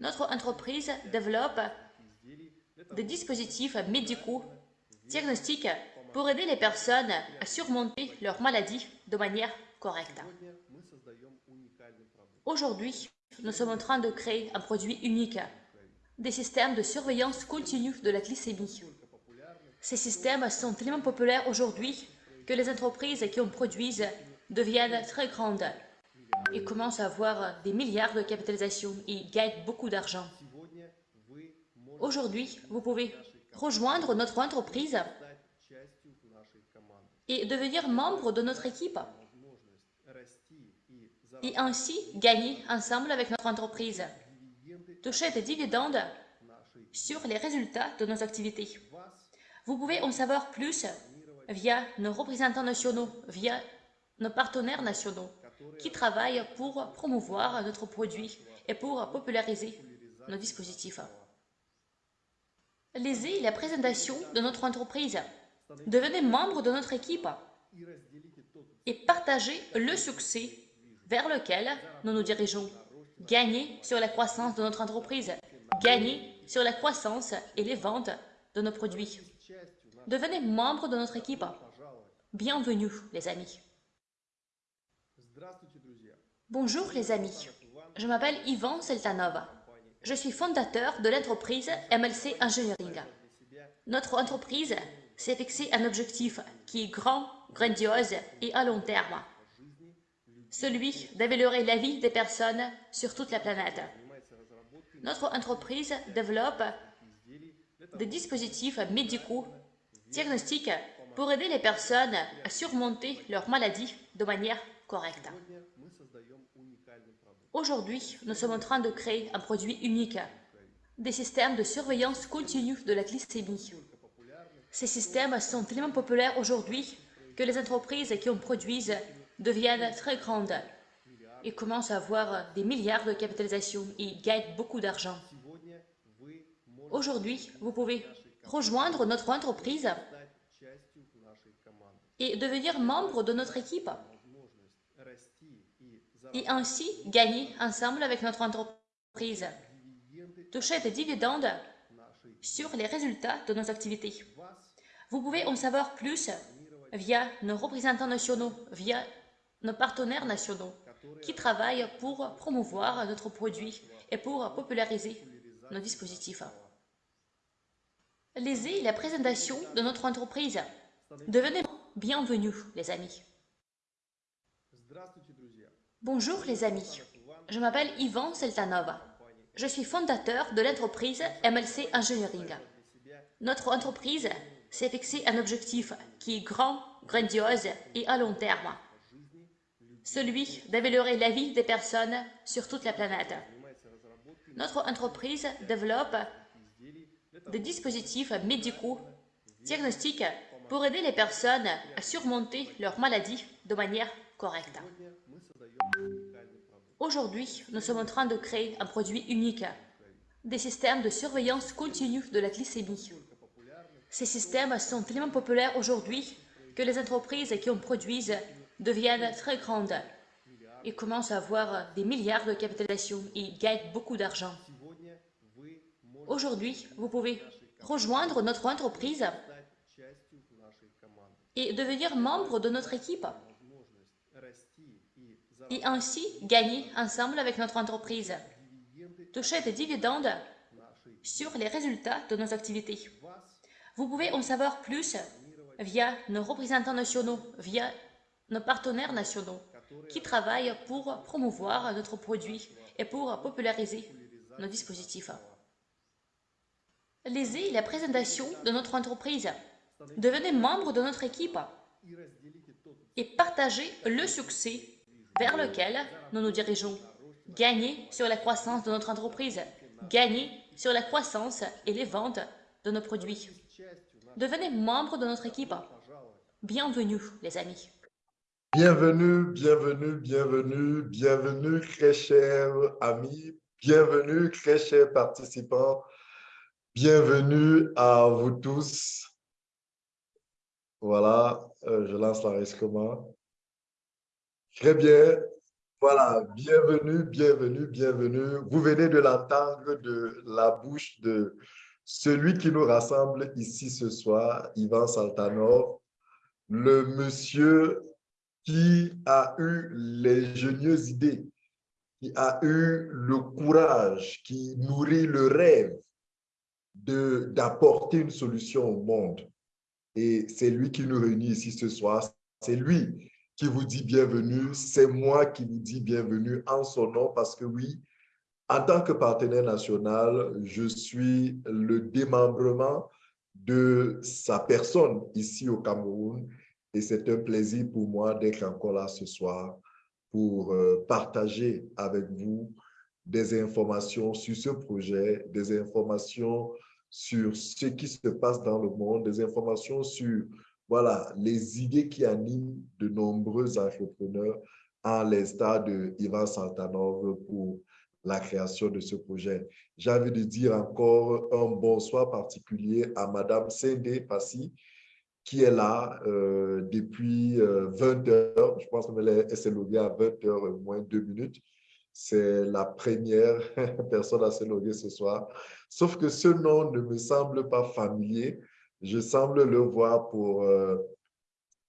Notre entreprise développe des dispositifs médicaux diagnostiques pour aider les personnes à surmonter leur maladie de manière correcte. Aujourd'hui, nous sommes en train de créer un produit unique, des systèmes de surveillance continue de la glycémie. Ces systèmes sont tellement populaires aujourd'hui que les entreprises qui en produisent deviennent très grandes et commencent à avoir des milliards de capitalisation et gagnent beaucoup d'argent. Aujourd'hui, vous pouvez rejoindre notre entreprise et devenir membre de notre équipe et ainsi gagner ensemble avec notre entreprise. Toucher des dividendes sur les résultats de nos activités. Vous pouvez en savoir plus via nos représentants nationaux, via nos partenaires nationaux qui travaillent pour promouvoir notre produit et pour populariser nos dispositifs. Lisez la présentation de notre entreprise. Devenez membre de notre équipe et partagez le succès vers lequel nous nous dirigeons. Gagnez sur la croissance de notre entreprise. Gagnez sur la croissance et les ventes de nos produits. Devenez membre de notre équipe. Bienvenue, les amis. Bonjour, les amis. Je m'appelle Ivan Seltanov. Je suis fondateur de l'entreprise MLC Engineering. Notre entreprise s'est fixé un objectif qui est grand, grandiose et à long terme. Celui d'améliorer la vie des personnes sur toute la planète. Notre entreprise développe des dispositifs médicaux diagnostiques pour aider les personnes à surmonter leur maladie de manière correcte. Aujourd'hui, nous sommes en train de créer un produit unique, des systèmes de surveillance continue de la glycémie. Ces systèmes sont tellement populaires aujourd'hui que les entreprises qui en produisent deviennent très grandes et commencent à avoir des milliards de capitalisation et gagnent beaucoup d'argent. Aujourd'hui, vous pouvez rejoindre notre entreprise et devenir membre de notre équipe et ainsi gagner ensemble avec notre entreprise. Toucher des dividendes sur les résultats de nos activités. Vous pouvez en savoir plus via nos représentants nationaux, via nos partenaires nationaux qui travaillent pour promouvoir notre produit et pour populariser nos dispositifs. Lisez la présentation de notre entreprise. Devenez bienvenue, les amis. Bonjour, les amis. Je m'appelle Ivan Seltanov. Je suis fondateur de l'entreprise MLC Engineering. Notre entreprise s'est fixé un objectif qui est grand, grandiose et à long terme. Celui d'améliorer la vie des personnes sur toute la planète. Notre entreprise développe des dispositifs médicaux diagnostiques pour aider les personnes à surmonter leur maladie de manière correcte. Aujourd'hui, nous sommes en train de créer un produit unique, des systèmes de surveillance continue de la glycémie. Ces systèmes sont tellement populaires aujourd'hui que les entreprises qui en produisent deviennent très grandes et commencent à avoir des milliards de capitalisation et gagnent beaucoup d'argent. Aujourd'hui, vous pouvez rejoindre notre entreprise et devenir membre de notre équipe et ainsi gagner ensemble avec notre entreprise. Toucher des dividendes sur les résultats de nos activités. Vous pouvez en savoir plus via nos représentants nationaux, via nos partenaires nationaux qui travaillent pour promouvoir notre produit et pour populariser nos dispositifs. Lisez la présentation de notre entreprise. Devenez membre de notre équipe et partagez le succès vers lequel nous nous dirigeons. Gagnez sur la croissance de notre entreprise. Gagnez sur la croissance et les ventes de nos produits. Devenez membre de notre équipe. Bienvenue, les amis. Bienvenue, bienvenue, bienvenue, bienvenue, très chers amis, bienvenue, très chers participants, bienvenue à vous tous. Voilà, euh, je lance la comment. Très bien. Voilà, bienvenue, bienvenue, bienvenue. Vous venez de l'entendre de la bouche de celui qui nous rassemble ici ce soir, Ivan Saltanov, le monsieur qui a eu les génieuses idées, qui a eu le courage, qui nourrit le rêve d'apporter une solution au monde. Et c'est lui qui nous réunit ici ce soir. C'est lui qui vous dit bienvenue. C'est moi qui vous dis bienvenue en son nom parce que oui, en tant que partenaire national, je suis le démembrement de sa personne ici au Cameroun et c'est un plaisir pour moi d'être encore là ce soir pour euh, partager avec vous des informations sur ce projet, des informations sur ce qui se passe dans le monde, des informations sur voilà, les idées qui animent de nombreux entrepreneurs à l'instar de Ivan Santanov pour la création de ce projet. J'ai envie de dire encore un bonsoir particulier à Madame Sende Passi, qui est là euh, depuis 20 euh, heures. Je pense qu'elle s'est loguée à 20 heures moins deux minutes. C'est la première personne à se ce soir. Sauf que ce nom ne me semble pas familier. Je semble le voir pour... Euh,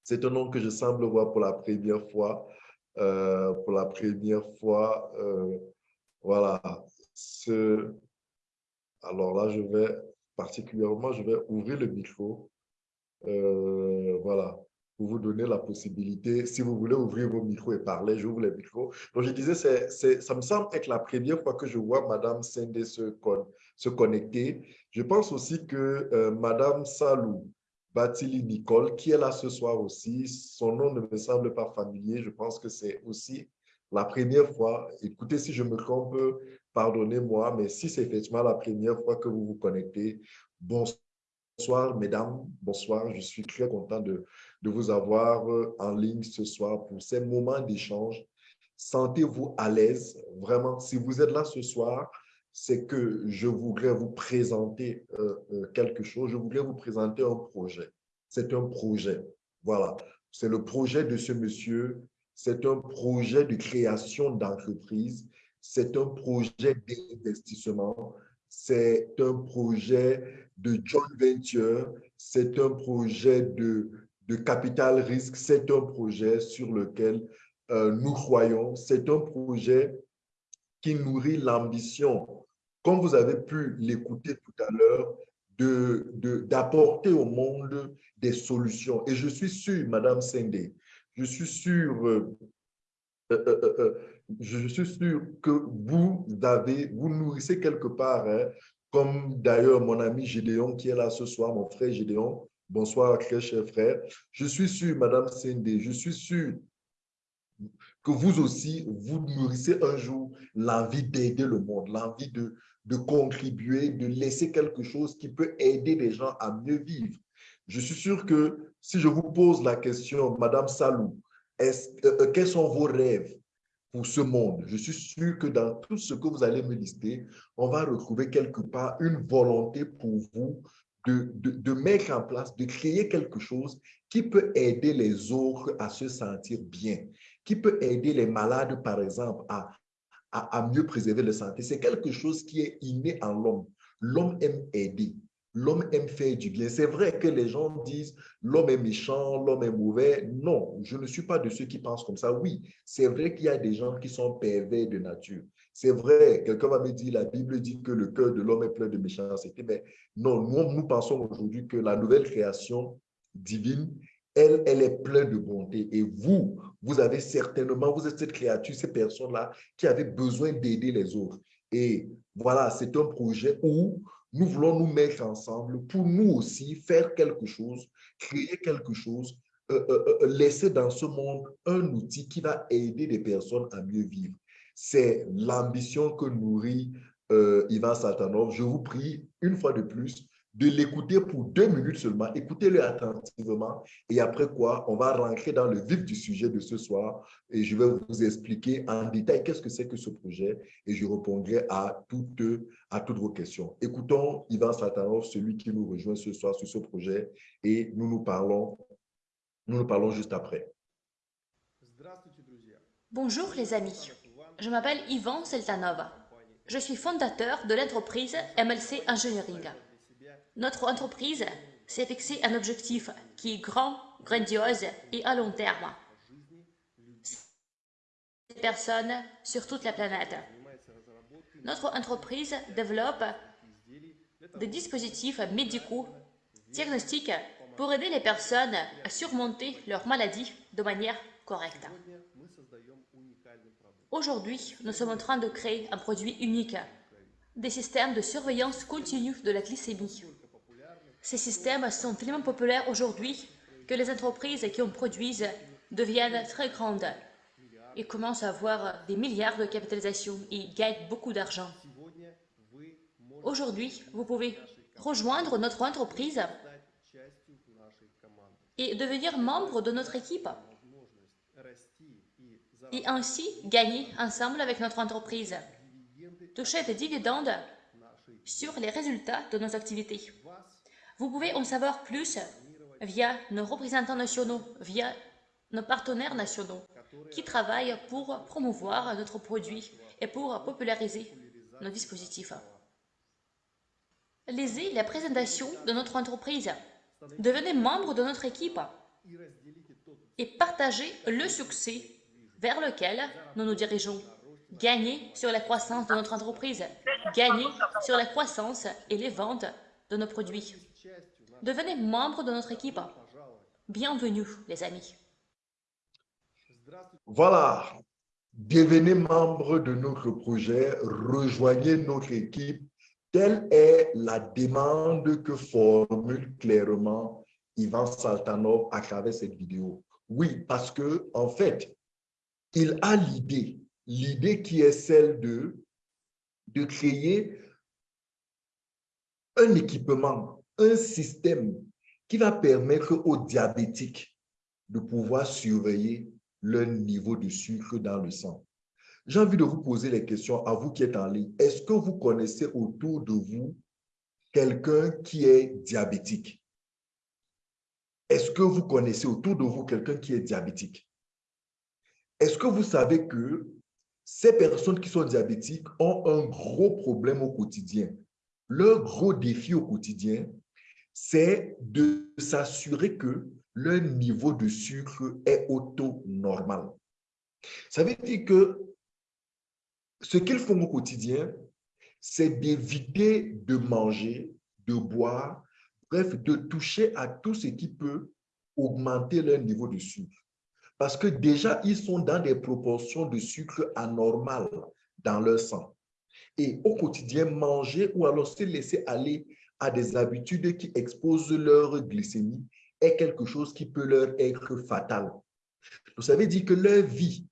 c'est un nom que je semble voir pour la première fois. pour la première fois, voilà. Ce... Alors là, je vais particulièrement, je vais ouvrir le micro euh, voilà, pour vous donner la possibilité, si vous voulez ouvrir vos micros et parler, j'ouvre les micros. Donc, je disais, ça me semble être la première fois que je vois Madame Sende se, se connecter. Je pense aussi que euh, Madame Salou Batili Nicole, qui est là ce soir aussi, son nom ne me semble pas familier. Je pense que c'est aussi la première fois. Écoutez, si je me trompe, pardonnez-moi, mais si c'est effectivement la première fois que vous vous connectez, bonsoir mesdames. Bonsoir. Je suis très content de, de, vous avoir euh, en ligne ce soir pour ces moments d'échange. Sentez-vous à l'aise. Vraiment, si vous êtes là ce soir, c'est que je voudrais vous présenter euh, euh, quelque chose. Je voudrais vous présenter un projet. C'est un projet. Voilà. C'est le projet de ce monsieur. C'est un projet de création d'entreprise. C'est un projet d'investissement. C'est un projet de joint venture, c'est un projet de, de capital risque, c'est un projet sur lequel euh, nous croyons, c'est un projet qui nourrit l'ambition, comme vous avez pu l'écouter tout à l'heure, d'apporter de, au monde des solutions. Et je suis sûr, Madame Sendé, je suis sûr, euh, euh, je suis sûr que vous avez, vous nourrissez quelque part hein, comme d'ailleurs mon ami Gédéon qui est là ce soir, mon frère Gédéon. Bonsoir, très cher frère. Je suis sûr, Madame Sendé, je suis sûr que vous aussi, vous nourrissez un jour l'envie d'aider le monde, l'envie de, de contribuer, de laisser quelque chose qui peut aider les gens à mieux vivre. Je suis sûr que si je vous pose la question, Madame Salou, euh, euh, quels sont vos rêves pour ce monde? Je suis sûr que dans tout ce que vous allez me lister, on va retrouver quelque part une volonté pour vous de, de, mettre en place, de créer quelque chose qui peut aider les autres à se sentir bien, qui peut aider les malades, par exemple, à, à, mieux préserver leur santé. C'est quelque chose qui est inné en l'homme. L'homme aime aider. L'homme aime faire du bien. C'est vrai que les gens disent l'homme est méchant, l'homme est mauvais. Non, je ne suis pas de ceux qui pensent comme ça. Oui, c'est vrai qu'il y a des gens qui sont pervers de nature. C'est vrai, quelqu'un va me dire, la Bible dit que le cœur de l'homme est plein de méchanceté. Mais non, nous, nous pensons aujourd'hui que la nouvelle création divine, elle, est pleine de bonté. Et vous, vous avez certainement, vous êtes cette créature, ces personnes-là qui avaient besoin d'aider les autres. Et voilà, c'est un projet où nous voulons nous mettre ensemble pour nous aussi faire quelque chose, créer quelque chose, euh, euh, euh, laisser dans ce monde un outil qui va aider les personnes à mieux vivre. C'est l'ambition que nourrit Ivan Satanov. Je vous prie, une fois de plus, de l'écouter pour deux minutes seulement. Écoutez-le attentivement et après quoi, on va rentrer dans le vif du sujet de ce soir et je vais vous expliquer en détail qu'est-ce que c'est que ce projet et je répondrai à toutes, à toutes vos questions. Écoutons Ivan Satanov, celui qui nous rejoint ce soir sur ce projet et nous nous parlons, nous nous parlons juste après. Bonjour les amis, je m'appelle Ivan Seltanova. Je suis fondateur de l'entreprise MLC Engineering. Notre entreprise s'est fixé un objectif qui est grand, grandiose et à long terme. Personnes sur toute la planète. Notre entreprise développe des dispositifs médicaux diagnostiques pour aider les personnes à surmonter leur maladie de manière correcte. Aujourd'hui, nous sommes en train de créer un produit unique, des systèmes de surveillance continue de la glycémie. Ces systèmes sont tellement populaires aujourd'hui que les entreprises qui en produisent deviennent très grandes et commencent à avoir des milliards de capitalisation et gagnent beaucoup d'argent. Aujourd'hui, vous pouvez rejoindre notre entreprise et devenir membre de notre équipe et ainsi gagner ensemble avec notre entreprise. Toucher des dividendes sur les résultats de nos activités. Vous pouvez en savoir plus via nos représentants nationaux, via nos partenaires nationaux qui travaillent pour promouvoir notre produit et pour populariser nos dispositifs. Lisez la présentation de notre entreprise. Devenez membre de notre équipe et partagez le succès vers lequel nous nous dirigeons. Gagner sur la croissance de notre entreprise, gagner sur la croissance et les ventes de nos produits. Devenez membre de notre équipe. Bienvenue, les amis. Voilà, devenez membre de notre projet, rejoignez notre équipe. Telle est la demande que formule clairement Ivan Saltanov à travers cette vidéo. Oui, parce que en fait, il a l'idée, l'idée qui est celle de, de créer un équipement, un système qui va permettre aux diabétiques de pouvoir surveiller leur niveau de sucre dans le sang. J'ai envie de vous poser les questions à vous qui êtes en ligne. Est-ce que vous connaissez autour de vous quelqu'un qui est diabétique? Est-ce que vous connaissez autour de vous quelqu'un qui est diabétique? Est-ce que vous savez que ces personnes qui sont diabétiques ont un gros problème au quotidien? Leur gros défi au quotidien, c'est de s'assurer que leur niveau de sucre est auto-normal. Ça veut dire que ce qu'ils font au quotidien, c'est d'éviter de manger, de boire, bref, de toucher à tout ce qui peut augmenter leur niveau de sucre. Parce que déjà, ils sont dans des proportions de sucre anormales dans leur sang. Et au quotidien, manger ou alors se laisser aller à des habitudes qui exposent leur glycémie est quelque chose qui peut leur être fatal. Vous savez dire que leur vie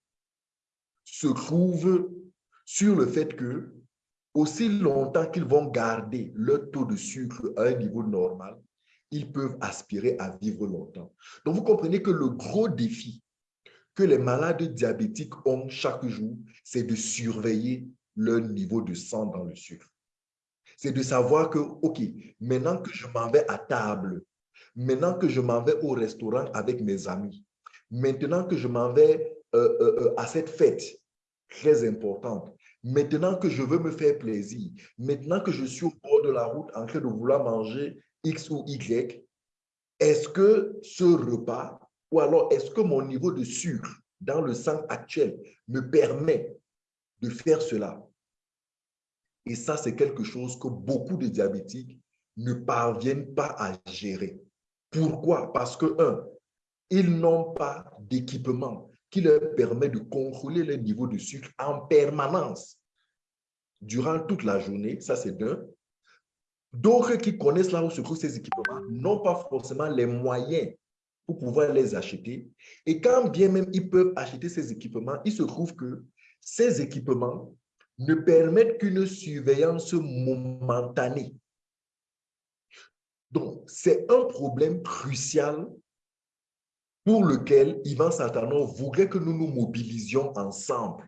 se trouve sur le fait que aussi longtemps qu'ils vont garder leur taux de sucre à un niveau normal, ils peuvent aspirer à vivre longtemps. Donc, vous comprenez que le gros défi que les malades diabétiques ont chaque jour, c'est de surveiller leur niveau de sang dans le sucre. C'est de savoir que, OK, maintenant que je m'en vais à table, maintenant que je m'en vais au restaurant avec mes amis, maintenant que je m'en vais euh, euh, euh, à cette fête très importante, maintenant que je veux me faire plaisir, maintenant que je suis au bord de la route en train de vouloir manger X ou Y, est-ce que ce repas ou alors, est-ce que mon niveau de sucre dans le sang actuel me permet de faire cela? Et ça, c'est quelque chose que beaucoup de diabétiques ne parviennent pas à gérer. Pourquoi? Parce que, un, ils n'ont pas d'équipement qui leur permet de contrôler le niveau de sucre en permanence durant toute la journée. Ça, c'est d'un. D'autres qui connaissent là où se trouvent ces équipements n'ont pas forcément les moyens pour pouvoir les acheter. Et quand bien même ils peuvent acheter ces équipements, il se trouve que ces équipements ne permettent qu'une surveillance momentanée. Donc, c'est un problème crucial pour lequel Ivan Satano voudrait que nous nous mobilisions ensemble,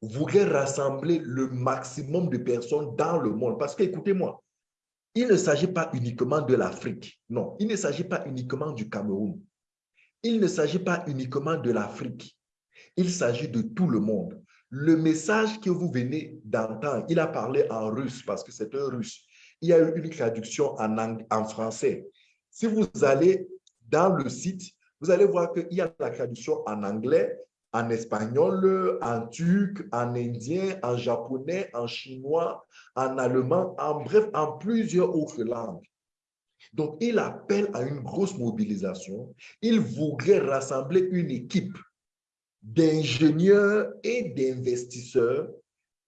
voudrait rassembler le maximum de personnes dans le monde. Parce que, écoutez-moi, il ne s'agit pas uniquement de l'Afrique. Non, il ne s'agit pas uniquement du Cameroun. Il ne s'agit pas uniquement de l'Afrique. Il s'agit de tout le monde. Le message que vous venez d'entendre, il a parlé en russe parce que c'est un russe. Il y a eu une traduction en, en français. Si vous allez dans le site, vous allez voir qu'il y a la traduction en anglais, en espagnol, en turc, en indien, en japonais, en chinois, en allemand, en bref, en plusieurs autres langues. Donc, il appelle à une grosse mobilisation. Il voudrait rassembler une équipe d'ingénieurs et d'investisseurs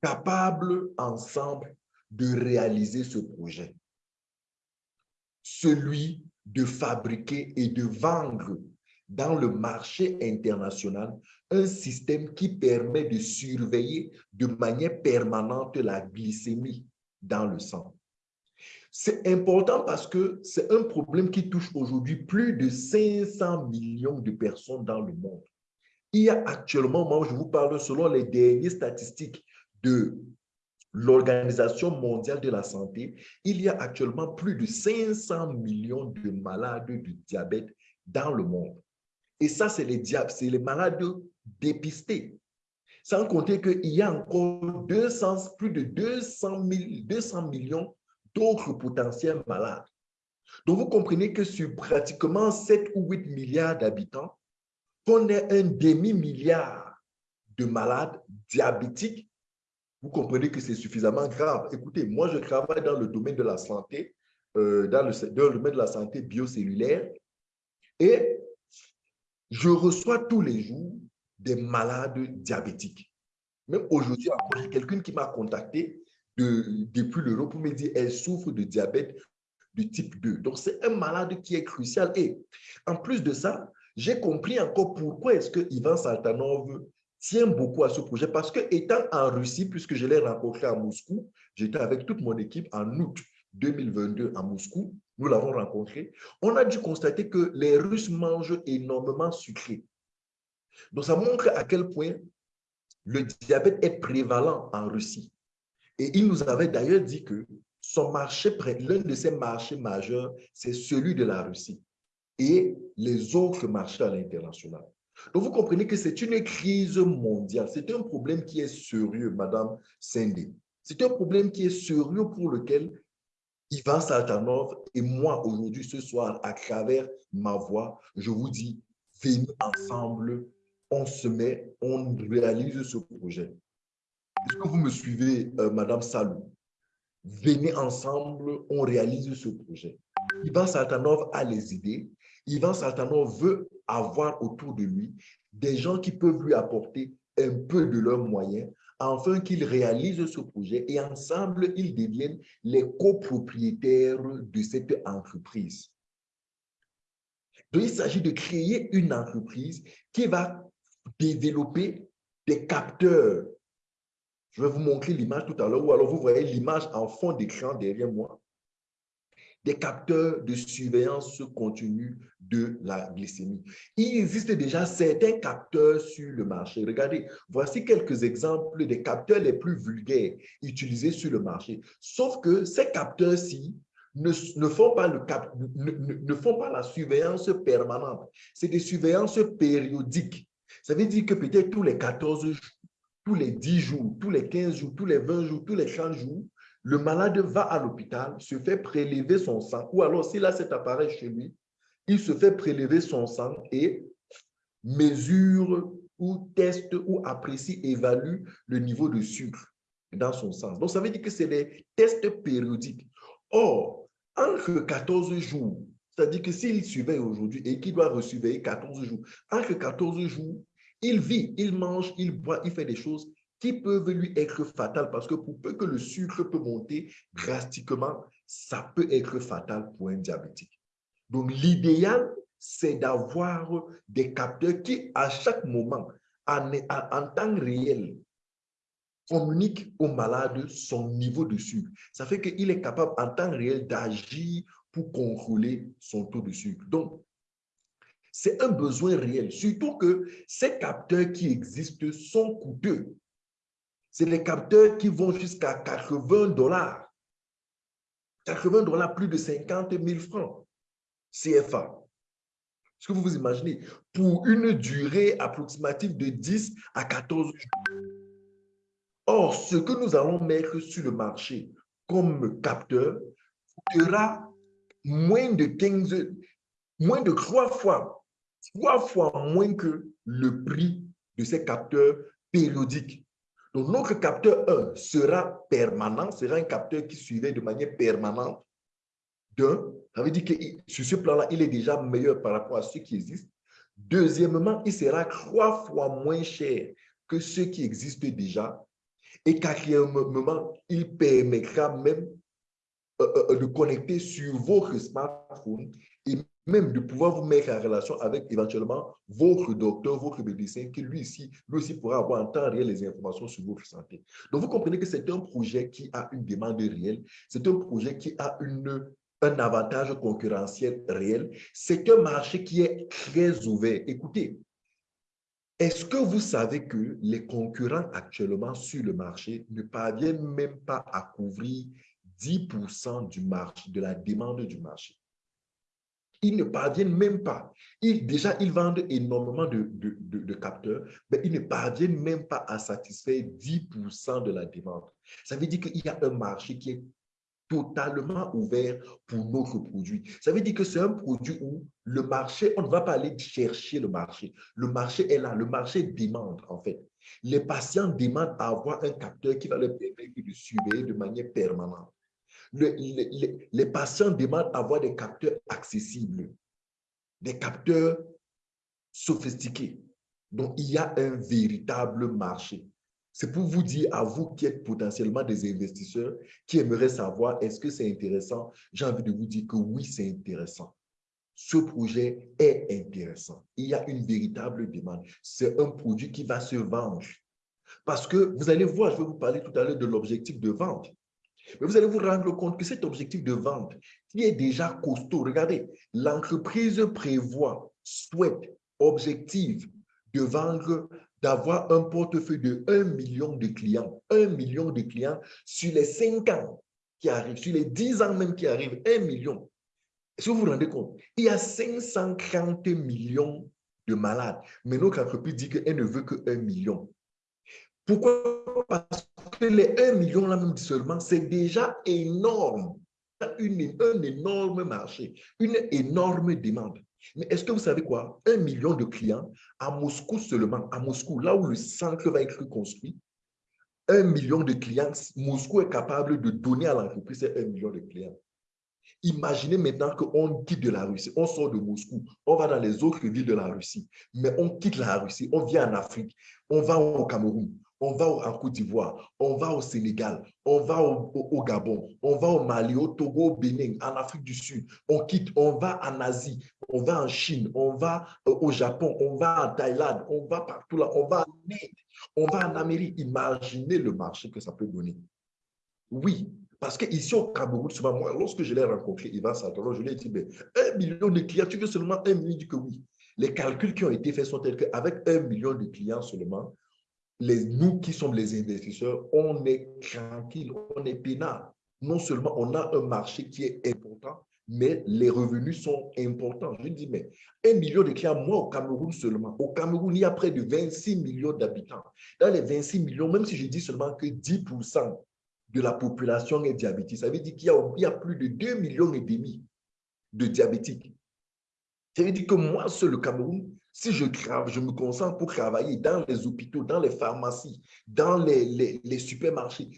capables ensemble de réaliser ce projet. Celui de fabriquer et de vendre dans le marché international un système qui permet de surveiller de manière permanente la glycémie dans le sang. C'est important parce que c'est un problème qui touche aujourd'hui plus de 500 millions de personnes dans le monde. Il y a actuellement, moi je vous parle selon les dernières statistiques de l'Organisation mondiale de la santé, il y a actuellement plus de 500 millions de malades du diabète dans le monde. Et ça, c'est les c'est les malades dépistés. Sans compter qu'il y a encore 200, plus de 200, 000, 200 millions d'autres potentiels malades. Donc, vous comprenez que sur pratiquement 7 ou 8 milliards d'habitants, qu'on ait un demi-milliard de malades diabétiques, vous comprenez que c'est suffisamment grave. Écoutez, moi, je travaille dans le domaine de la santé, euh, dans, le, domaine de la santé biocellulaire, et je reçois tous les jours des malades diabétiques. Même aujourd'hui, j'ai quelqu'un qui m'a contacté de, depuis l'Europe pour me dire qu'elle souffre de diabète de type 2. Donc, c'est un malade qui est crucial. Et en plus de ça, j'ai compris encore pourquoi est-ce que Ivan Saltanov tient beaucoup à ce projet. Parce que étant en Russie, puisque je l'ai rencontré à Moscou, j'étais avec toute mon équipe en août 2022 à Moscou, nous l'avons rencontré, on a dû constater que les Russes mangent énormément sucré. Donc, ça montre à quel point le diabète est prévalent en Russie. Et il nous avait d'ailleurs dit que son marché, l'un de ses marchés majeurs, c'est celui de la Russie et les autres marchés à l'international. Donc, vous comprenez que c'est une crise mondiale. C'est un problème qui est sérieux, Madame Sende. C'est un problème qui est sérieux pour lequel Ivan Saltanov et moi, aujourd'hui, ce soir, à travers ma voix, je vous dis, venez ensemble, on se met, on réalise ce projet. Est-ce que vous me suivez, euh, Madame Salou? Venez ensemble, on réalise ce projet. Ivan Saltanov a les idées. Ivan Saltanov veut avoir autour de lui des gens qui peuvent lui apporter un peu de leurs moyens afin qu'il réalise ce projet et ensemble, ils deviennent les copropriétaires de cette entreprise. Donc, il s'agit de créer une entreprise qui va développer des capteurs. Je vais vous montrer l'image tout à l'heure, ou alors vous voyez l'image en fond d'écran derrière moi des capteurs de surveillance continue de la glycémie. Il existe déjà certains capteurs sur le marché. Regardez, voici quelques exemples des capteurs les plus vulgaires utilisés sur le marché. Sauf que ces capteurs-ci ne, font pas la surveillance permanente. C'est des surveillances périodiques. Ça veut dire que peut-être tous les 14 jours, tous les 10 jours, tous les 15 jours, tous les 20 jours, tous les 30 jours, le malade va à l'hôpital, se fait prélever son sang, ou alors s'il a cet appareil chez lui, il se fait prélever son sang et mesure ou teste ou apprécie, évalue le niveau de sucre dans son sang. Donc, ça veut dire que c'est des tests périodiques. Or, entre 14 jours, c'est-à-dire que s'il surveille aujourd'hui et qu'il doit resurveiller 14 jours, entre 14 jours, il vit, il mange, il boit, il fait des choses qui peuvent lui être fatales parce que pour peu que le sucre peut monter drastiquement, ça peut être fatal pour un diabétique. Donc, l'idéal, c'est d'avoir des capteurs qui, à chaque moment, en, en, temps réel, communiquent au malade son niveau de sucre. Ça fait qu'il est capable en temps réel d'agir pour contrôler son taux de sucre. Donc, c'est un besoin réel, surtout que ces capteurs qui existent sont coûteux. C'est les capteurs qui vont jusqu'à 80 dollars. 80 dollars, plus de 50 000 francs CFA. Est-ce que vous vous imaginez? Pour une durée approximative de 10 à 14 jours. Or, ce que nous allons mettre sur le marché comme capteur sera moins de 15, moins de trois fois, trois fois moins que le prix de ces capteurs périodiques. Donc, notre capteur 1 sera permanent, sera un capteur qui suivait de manière permanente d'un. Ça veut dire que sur ce plan-là, il est déjà meilleur par rapport à ceux qui existent. Deuxièmement, il sera trois fois moins cher que ceux qui existent déjà. Et quatrièmement, il permettra même euh, euh, de connecter sur votre smartphone et même de pouvoir vous mettre en relation avec éventuellement votre docteur, votre médecin, qui lui aussi, lui aussi pourra avoir en temps réel les informations sur votre santé. Donc, vous comprenez que c'est un projet qui a une demande réelle, c'est un projet qui a une, un avantage concurrentiel réel, c'est un marché qui est très ouvert. Écoutez, est-ce que vous savez que les concurrents actuellement sur le marché ne parviennent même pas à couvrir 10% du marché, de la demande du marché? Ils ne parviennent même pas. Ils, déjà, ils vendent énormément de, de, capteurs, mais ils ne parviennent même pas à satisfaire 10% de la demande. Ça veut dire qu'il y a un marché qui est totalement ouvert pour notre produit. Ça veut dire que c'est un produit où le marché, on ne va pas aller chercher le marché. Le marché est là, le marché demande en fait. Les patients demandent à avoir un capteur qui va leur permettre de surveiller de manière permanente les patients demandent avoir des capteurs accessibles, des capteurs sophistiqués. Donc, il y a un véritable marché. C'est pour vous dire, à vous qui êtes potentiellement des investisseurs, qui aimeraient savoir est-ce que c'est intéressant, j'ai envie de vous dire que oui, c'est intéressant. Ce projet est intéressant. Il y a une véritable demande. C'est un produit qui va se vendre. Parce que vous allez voir, je vais vous parler tout à l'heure de l'objectif de vente. Mais vous allez vous rendre compte que cet objectif de vente, qui est déjà costaud, regardez, l'entreprise prévoit, souhaite, objective de vendre, d'avoir un portefeuille de 1 million de clients, 1 million de clients sur les 5 ans qui arrivent, sur les 10 ans même qui arrivent, 1 million. Est-ce que vous vous rendez compte? Il y a 530 millions de malades, mais notre entreprise dit qu'elle ne veut que 1 million. Pourquoi? Parce que les 1 million là même seulement, c'est déjà énorme. Un énorme marché, une énorme demande. Mais est-ce que vous savez quoi? Un million de clients à Moscou seulement, à Moscou, là où le centre va être construit, un million de clients, Moscou est capable de donner à l'entreprise un million de clients. Imaginez maintenant qu'on quitte de la Russie, on sort de Moscou, on va dans les autres villes de la Russie, mais on quitte la Russie, on vient en Afrique, on va au Cameroun, on va en Côte d'Ivoire, on va au Sénégal, on va au, Gabon, on va au Mali, au Togo, au Bénin, en Afrique du Sud, on quitte, on va en Asie, on va en Chine, on va euh, au Japon, on va en Thaïlande, on va partout là, on va en on va en Amérique. Imaginez le marché que ça peut donner. Oui, parce qu'ici au Cameroun, souvent, moi, lorsque je l'ai rencontré, Ivan Santoro, je lui ai dit, mais un million de clients, tu veux seulement un million, il dit que oui. Les calculs qui ont été faits sont tels qu'avec un million de clients seulement, nous qui sommes les investisseurs, on est tranquille, on est peinard. Non seulement on a un marché qui est important, mais les revenus sont importants. Je dis, mais un million de clients, moi au Cameroun seulement. Au Cameroun, il y a près de 26 millions d'habitants. Dans les 26 millions, même si je dis seulement que 10% de la population est diabétique, ça veut dire qu'il y, y, a plus de 2 millions et demi de diabétiques. Ça veut dire que moi, seul le Cameroun, si je, je me concentre pour travailler dans les hôpitaux, dans les pharmacies, dans les, les, supermarchés,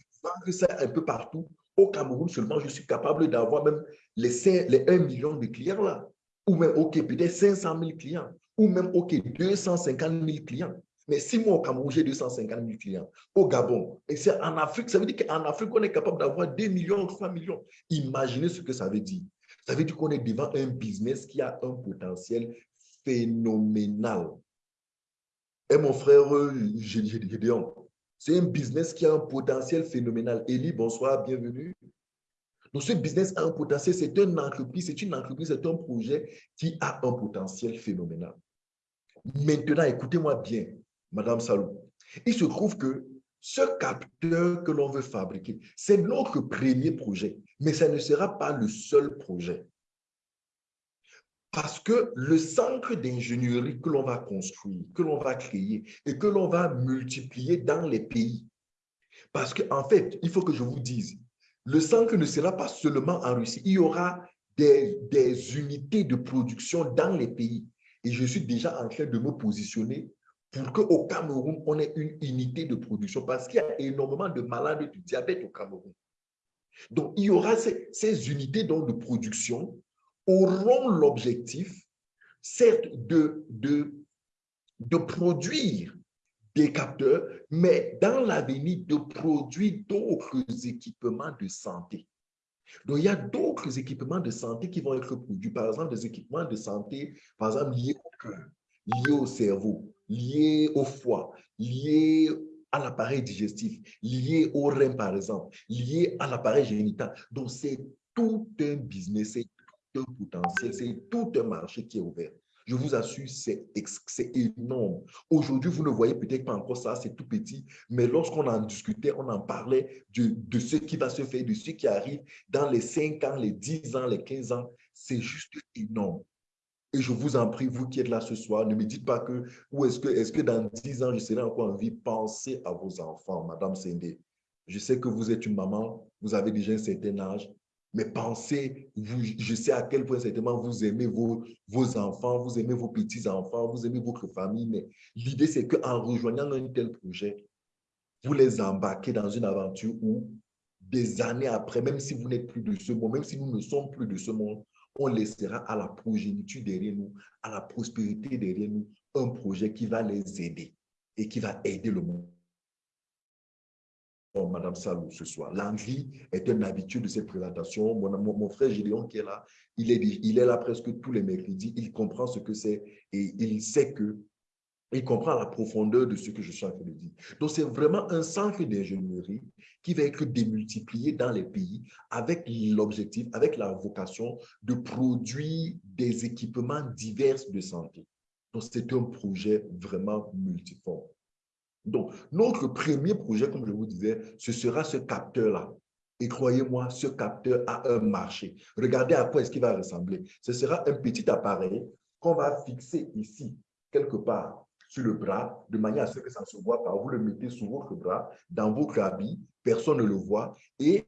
ça un peu partout, au Cameroun seulement, je suis capable d'avoir même les, les 1 million de clients là. Ou même, OK, peut-être 500 000 clients. Ou même, OK, 250 000 clients. Mais si moi, au Cameroun, j'ai 250 000 clients, au Gabon, et c'est en Afrique, ça veut dire qu'en Afrique, on est capable d'avoir 2 millions, 3 millions. Imaginez ce que ça veut dire. Ça veut dire qu'on est devant un business qui a un potentiel phénoménal. Et mon frère Gédéon, c'est un business qui a un potentiel phénoménal. Elie, bonsoir, bienvenue. Donc, ce business a un potentiel, c'est une entreprise, c'est une entreprise, c'est un projet qui a un potentiel phénoménal. Maintenant, écoutez-moi bien, Madame Salou. Il se trouve que ce capteur que l'on veut fabriquer, c'est notre premier projet, mais ça ne sera pas le seul projet. Parce que le centre d'ingénierie que l'on va construire, que l'on va créer et que l'on va multiplier dans les pays, parce qu'en en fait, il faut que je vous dise, le centre ne sera pas seulement en Russie, il y aura des, unités de production dans les pays. Et je suis déjà en train de me positionner pour qu'au Cameroun, on ait une unité de production parce qu'il y a énormément de malades du diabète au Cameroun. Donc, il y aura ces unités de production auront l'objectif, certes, de, de, de produire des capteurs, mais dans l'avenir, de produire d'autres équipements de santé. Donc, il y a d'autres équipements de santé qui vont être produits. Par exemple, des équipements de santé, par exemple, liés au cœur, liés au cerveau, liés au foie, liés à l'appareil digestif, liés au rein, par exemple, liés à l'appareil génital. Donc, c'est tout un business, c'est potentiel, c'est tout un marché qui est ouvert. Je vous assure, c'est énorme. Aujourd'hui, vous ne voyez peut-être pas encore ça, c'est tout petit, mais lorsqu'on en discutait, on en parlait de, ce qui va se faire, de ce qui arrive dans les 5 ans, les 10 ans, les 15 ans. C'est juste énorme. Et je vous en prie, vous qui êtes là ce soir, ne me dites pas que, ou est-ce que, que dans 10 ans, je serai encore en vie, pensez à vos enfants, Madame Sendé. Je sais que vous êtes une maman, vous avez déjà un certain âge, mais pensez, je sais à quel point certainement vous aimez vos, vos enfants, vous aimez vos petits-enfants, vous aimez votre famille, mais l'idée c'est qu'en rejoignant un tel projet, vous les embarquez dans une aventure où des années après, même si vous n'êtes plus de ce monde, même si nous ne sommes plus de ce monde, on laissera à la progéniture derrière nous, à la prospérité derrière nous, un projet qui va les aider et qui va aider le monde. Madame Salou ce soir. L'envie est un habitude de cette présentation. Mon, frère Gédéon qui est là, il est, il est là presque tous les mercredis. Il comprend ce que c'est et il sait que il comprend la profondeur de ce que je suis en train de dire. Donc, c'est vraiment un centre d'ingénierie qui va être démultiplié dans les pays avec l'objectif, avec la vocation de produire des équipements divers de santé. Donc, c'est un projet vraiment multiforme. Donc, notre premier projet, comme je vous disais, ce sera ce capteur-là. Et croyez-moi, ce capteur a un marché. Regardez à quoi est-ce qu'il va ressembler. Ce sera un petit appareil qu'on va fixer ici, quelque part sur le bras, de manière à ce que ça ne se voit pas. Vous le mettez sur votre bras, dans votre habit, personne ne le voit. Et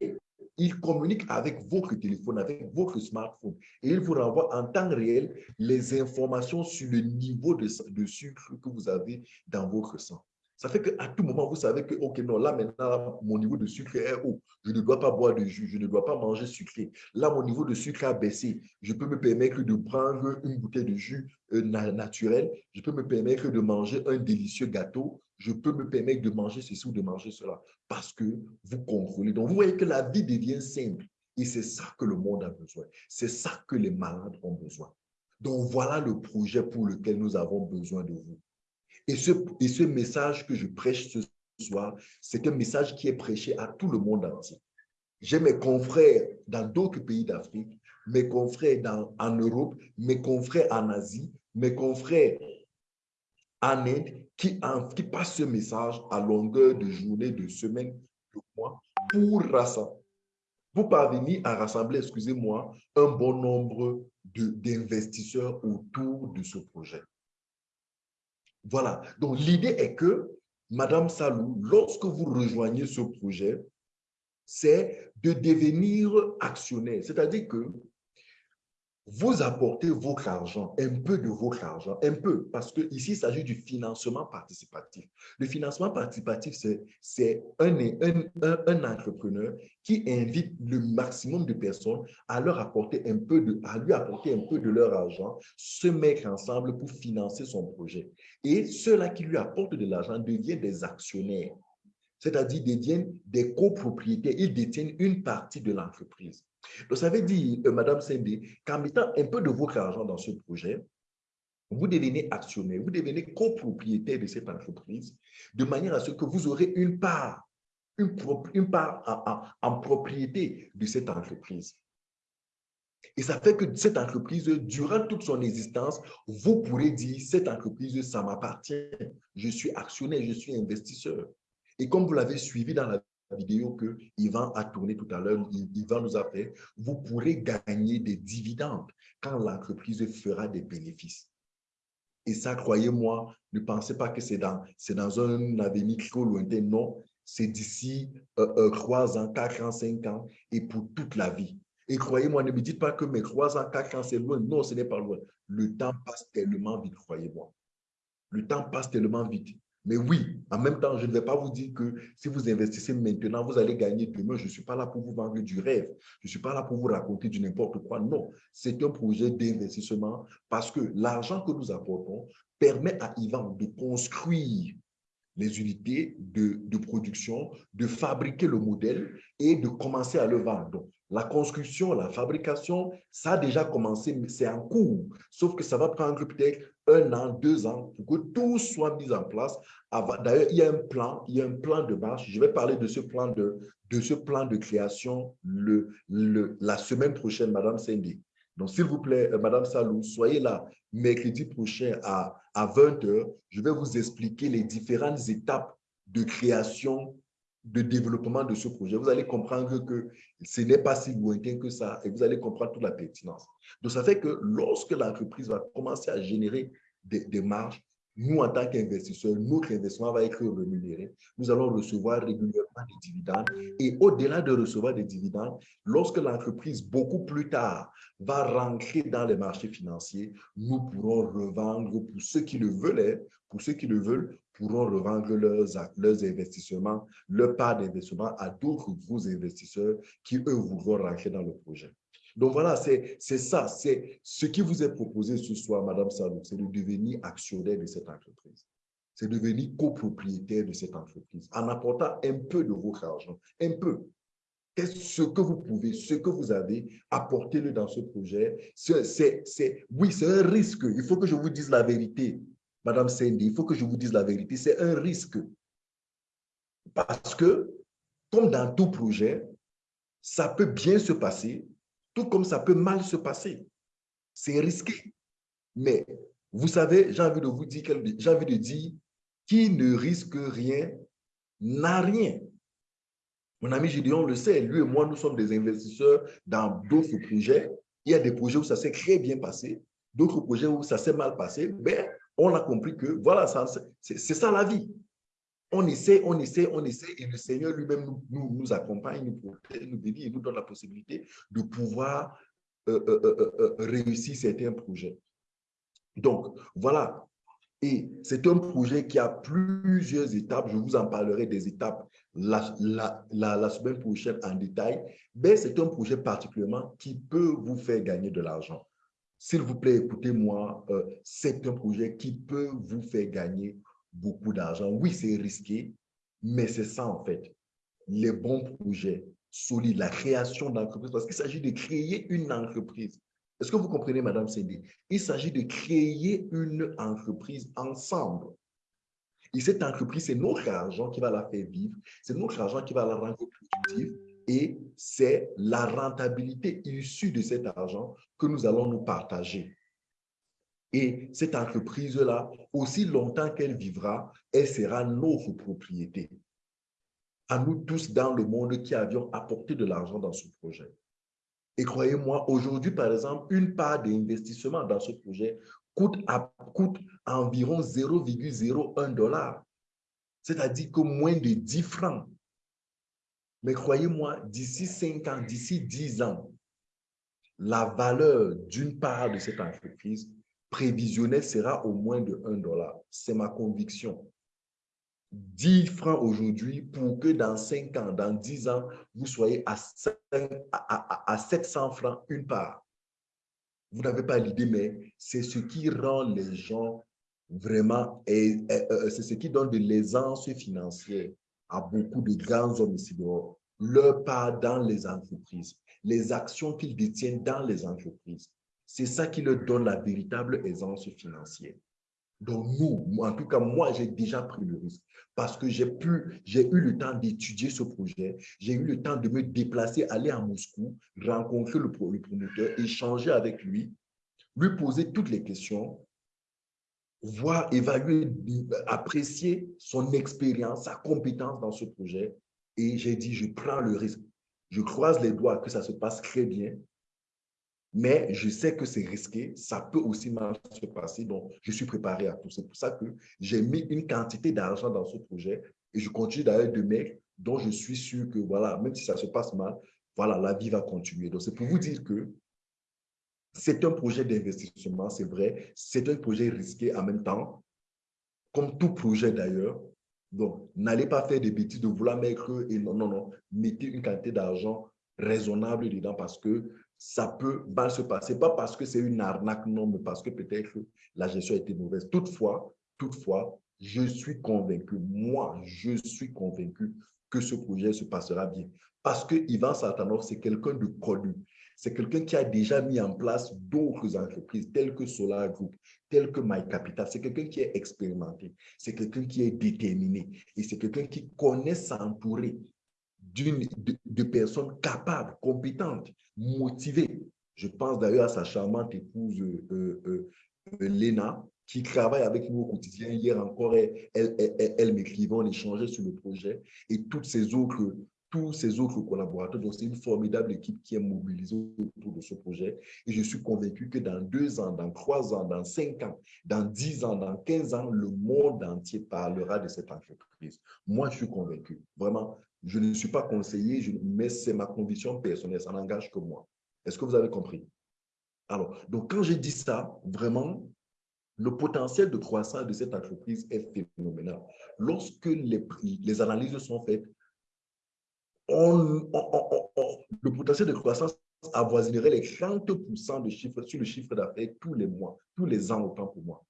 il communique avec votre téléphone, avec votre smartphone. Et il vous renvoie en temps réel les informations sur le niveau de, de sucre que vous avez dans votre sang. Ça fait qu'à tout moment, vous savez que, OK, non, là maintenant, mon niveau de sucre est haut. Je ne dois pas boire de jus, je ne dois pas manger sucré. Là, mon niveau de sucre a baissé. Je peux me permettre de prendre une bouteille de jus euh, naturel. Je peux me permettre de manger un délicieux gâteau. Je peux me permettre de manger ceci ou de manger cela parce que vous contrôlez. Donc, vous voyez que la vie devient simple. Et c'est ça que le monde a besoin. C'est ça que les malades ont besoin. Donc, voilà le projet pour lequel nous avons besoin de vous. Et ce, et ce message que je prêche ce soir, c'est un message qui est prêché à tout le monde entier. J'ai mes confrères dans d'autres pays d'Afrique, mes confrères dans, en Europe, mes confrères en Asie, mes confrères en Inde qui, qui passent ce message à longueur de journée, de semaine, de mois, pour rassembler, pour parvenir à rassembler, excusez-moi, un bon nombre d'investisseurs autour de ce projet. Voilà. Donc, l'idée est que, Madame Salou, lorsque vous rejoignez ce projet, c'est de devenir actionnaire. C'est-à-dire que vous apportez votre argent, un peu de votre argent, un peu, parce qu'ici, il s'agit du financement participatif. Le financement participatif, c'est un, un, un, entrepreneur qui invite le maximum de personnes à leur apporter un peu de, à lui apporter un peu de leur argent, se mettre ensemble pour financer son projet. Et ceux-là qui lui apportent de l'argent deviennent des actionnaires, c'est-à-dire deviennent des copropriétaires. Ils détiennent une partie de l'entreprise. Donc, ça veut dire, euh, Madame qu'en mettant un peu de votre argent dans ce projet, vous devenez actionnaire, vous devenez copropriétaire de cette entreprise, de manière à ce que vous aurez une part, une, une part en, en, propriété de cette entreprise. Et ça fait que cette entreprise, durant toute son existence, vous pourrez dire, cette entreprise, ça m'appartient. Je suis actionnaire, je suis investisseur. Et comme vous l'avez suivi dans la vidéo que Yvan a tourné tout à l'heure, Yvan nous a fait, vous pourrez gagner des dividendes quand l'entreprise fera des bénéfices. Et ça, croyez-moi, ne pensez pas que c'est dans, dans un avenir trop lointain. Non, c'est d'ici euh, euh, trois ans, quatre ans, cinq ans et pour toute la vie. Et croyez-moi, ne me dites pas que mes trois ans, quatre ans, c'est loin. Non, ce n'est pas loin. Le temps passe tellement vite, croyez-moi. Le temps passe tellement vite. Mais oui, en même temps, je ne vais pas vous dire que si vous investissez maintenant, vous allez gagner demain. Je ne suis pas là pour vous vendre du rêve. Je ne suis pas là pour vous raconter du n'importe quoi. Non, c'est un projet d'investissement parce que l'argent que nous apportons permet à Ivan de construire les unités de, de, production, de fabriquer le modèle et de commencer à le vendre. La construction, la fabrication, ça a déjà commencé, mais c'est en cours. Sauf que ça va prendre peut-être un an, deux ans pour que tout soit mis en place. D'ailleurs, il y a un plan, il y a un plan de marche. Je vais parler de ce plan de, création le, la semaine prochaine, Madame Cindy. Donc, s'il vous plaît, euh, Madame Salou, soyez là mercredi prochain à, à 20h. Je vais vous expliquer les différentes étapes de création de développement de ce projet, vous allez comprendre que ce n'est pas si lointain que ça et vous allez comprendre toute la pertinence. Donc, ça fait que lorsque l'entreprise va commencer à générer des, des marges, nous, en tant qu'investisseurs, notre investissement va être rémunéré. Nous allons recevoir régulièrement des dividendes. Et au-delà de recevoir des dividendes, lorsque l'entreprise, beaucoup plus tard, va rentrer dans les marchés financiers, nous pourrons revendre pour ceux qui le veulent, pour ceux qui le veulent, pourront revendre leurs, investissements, leur part d'investissement à d'autres gros investisseurs qui, eux, voudront rentrer dans le projet. Donc voilà, c'est ça, c'est ce qui vous est proposé ce soir, Madame Salou, c'est de devenir actionnaire de cette entreprise. C'est de devenir copropriétaire de cette entreprise en apportant un peu de votre argent, un peu. Ce que vous pouvez, ce que vous avez, apportez-le dans ce projet. C'est, oui, c'est un risque. Il faut que je vous dise la vérité. Madame Cindy, il faut que je vous dise la vérité. C'est un risque. Parce que, comme dans tout projet, ça peut bien se passer, tout comme ça peut mal se passer. C'est risqué. Mais vous savez, j'ai envie de vous dire, j'ai envie de dire, qui ne risque rien n'a rien. Mon ami Gideon le sait, lui et moi, nous sommes des investisseurs dans d'autres projets. Il y a des projets où ça s'est très bien passé, d'autres projets où ça s'est mal passé. Mais on a compris que, voilà, c'est ça la vie. On essaie, on essaie, on essaie, et le Seigneur lui-même nous, accompagne, nous protège, nous bénit et nous donne la possibilité de pouvoir euh, euh, euh, réussir certains projets. Donc, voilà. Et c'est un projet qui a plusieurs étapes. Je vous en parlerai des étapes la, semaine prochaine en détail. Mais c'est un projet particulièrement qui peut vous faire gagner de l'argent. S'il vous plaît, écoutez-moi, c'est un projet qui peut vous faire gagner beaucoup d'argent. Oui, c'est risqué, mais c'est ça en fait. Les bons projets solides, la création d'entreprises, parce qu'il s'agit de créer une entreprise. Est-ce que vous comprenez, Madame Cindy? Il s'agit de créer une entreprise ensemble. Et cette entreprise, c'est notre argent qui va la faire vivre, c'est notre argent qui va la rendre productive et c'est la rentabilité issue de cet argent que nous allons nous partager. Et cette entreprise-là, aussi longtemps qu'elle vivra, elle sera notre propriété. À nous tous dans le monde qui avions apporté de l'argent dans ce projet. Et croyez-moi, aujourd'hui, par exemple, une part d'investissement dans ce projet coûte, coûte environ 0,01 dollar. C'est-à-dire que moins de 10 francs. Mais croyez-moi, d'ici 5 ans, d'ici 10 ans, la valeur d'une part de cette entreprise prévisionnel sera au moins de 1 dollar. C'est ma conviction. 10 francs aujourd'hui pour que dans 5 ans, dans 10 ans, vous soyez à, 700 francs une part. Vous n'avez pas l'idée, mais c'est ce qui rend les gens vraiment, euh, c'est ce qui donne de l'aisance financière à beaucoup de grands hommes ici dehors. Leur part dans les entreprises, les actions qu'ils détiennent dans les entreprises. C'est ça qui leur donne la véritable aisance financière. Donc nous, en tout cas, moi, j'ai déjà pris le risque parce que j'ai pu, j'ai eu le temps d'étudier ce projet, j'ai eu le temps de me déplacer, aller à Moscou, rencontrer le, promoteur, échanger avec lui, lui poser toutes les questions, voir, évaluer, apprécier son expérience, sa compétence dans ce projet Et j'ai dit, je prends le risque. Je croise les doigts que ça se passe très bien, mais je sais que c'est risqué, ça peut aussi mal se passer, donc je suis préparé à tout. C'est pour ça que j'ai mis une quantité d'argent dans ce projet et je continue d'ailleurs de mettre dont je suis sûr que, voilà, même si ça se passe mal, voilà, la vie va continuer. Donc, c'est pour vous dire que c'est un projet d'investissement, c'est vrai, c'est un projet risqué en même temps, comme tout projet d'ailleurs. Donc, n'allez pas faire des bêtises de vouloir mettre, et non, non, non, mettez une quantité d'argent raisonnable dedans parce que ça peut mal se passer. Pas parce que c'est une arnaque, non, mais parce que peut-être la gestion a été mauvaise. Toutefois, toutefois, je suis convaincu, moi, je suis convaincu que ce projet se passera bien. Parce que Ivan Satanov, c'est quelqu'un de connu. C'est quelqu'un qui a déjà mis en place d'autres entreprises telles que Solar Group, telles que My Capital. C'est quelqu'un qui est expérimenté. C'est quelqu'un qui est déterminé. Et c'est quelqu'un qui connaît s'entourer de, de personnes capables, compétentes, motivées. Je pense d'ailleurs à sa charmante épouse euh, euh, euh, Léna, qui travaille avec nous au quotidien. Hier encore, elle, elle, elle, m'écrivait, on échangeait sur le projet et toutes ces autres, tous ces autres collaborateurs. Donc, c'est une formidable équipe qui est mobilisée autour de ce projet. Et je suis convaincu que dans deux ans, dans trois ans, dans cinq ans, dans dix ans, dans quinze ans, le monde entier parlera de cette entreprise. Moi, je suis convaincu. Vraiment, je ne suis pas conseiller, mais c'est ma conviction personnelle. Ça n'engage que moi. Est-ce que vous avez compris? Alors, donc quand j'ai dit ça, vraiment, le potentiel de croissance de cette entreprise est phénoménal. Lorsque les analyses sont faites, le potentiel de croissance avoisinerait les 30% de chiffre sur le chiffre d'affaires tous les mois, tous les ans, autant pour moi.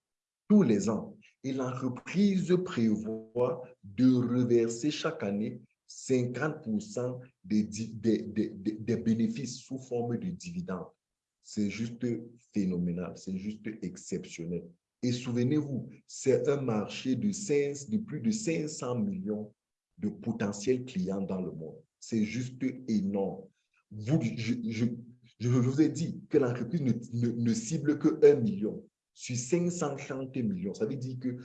Tous les ans. Et l'entreprise prévoit de reverser chaque année 50% des, bénéfices sous forme de dividendes. C'est juste phénoménal, c'est juste exceptionnel. Et souvenez-vous, c'est un marché de, 5, de plus de 500 millions de potentiels clients dans le monde. C'est juste énorme. Vous, je, vous ai dit que l'entreprise ne, cible que 1 million sur 530 millions. Ça veut dire que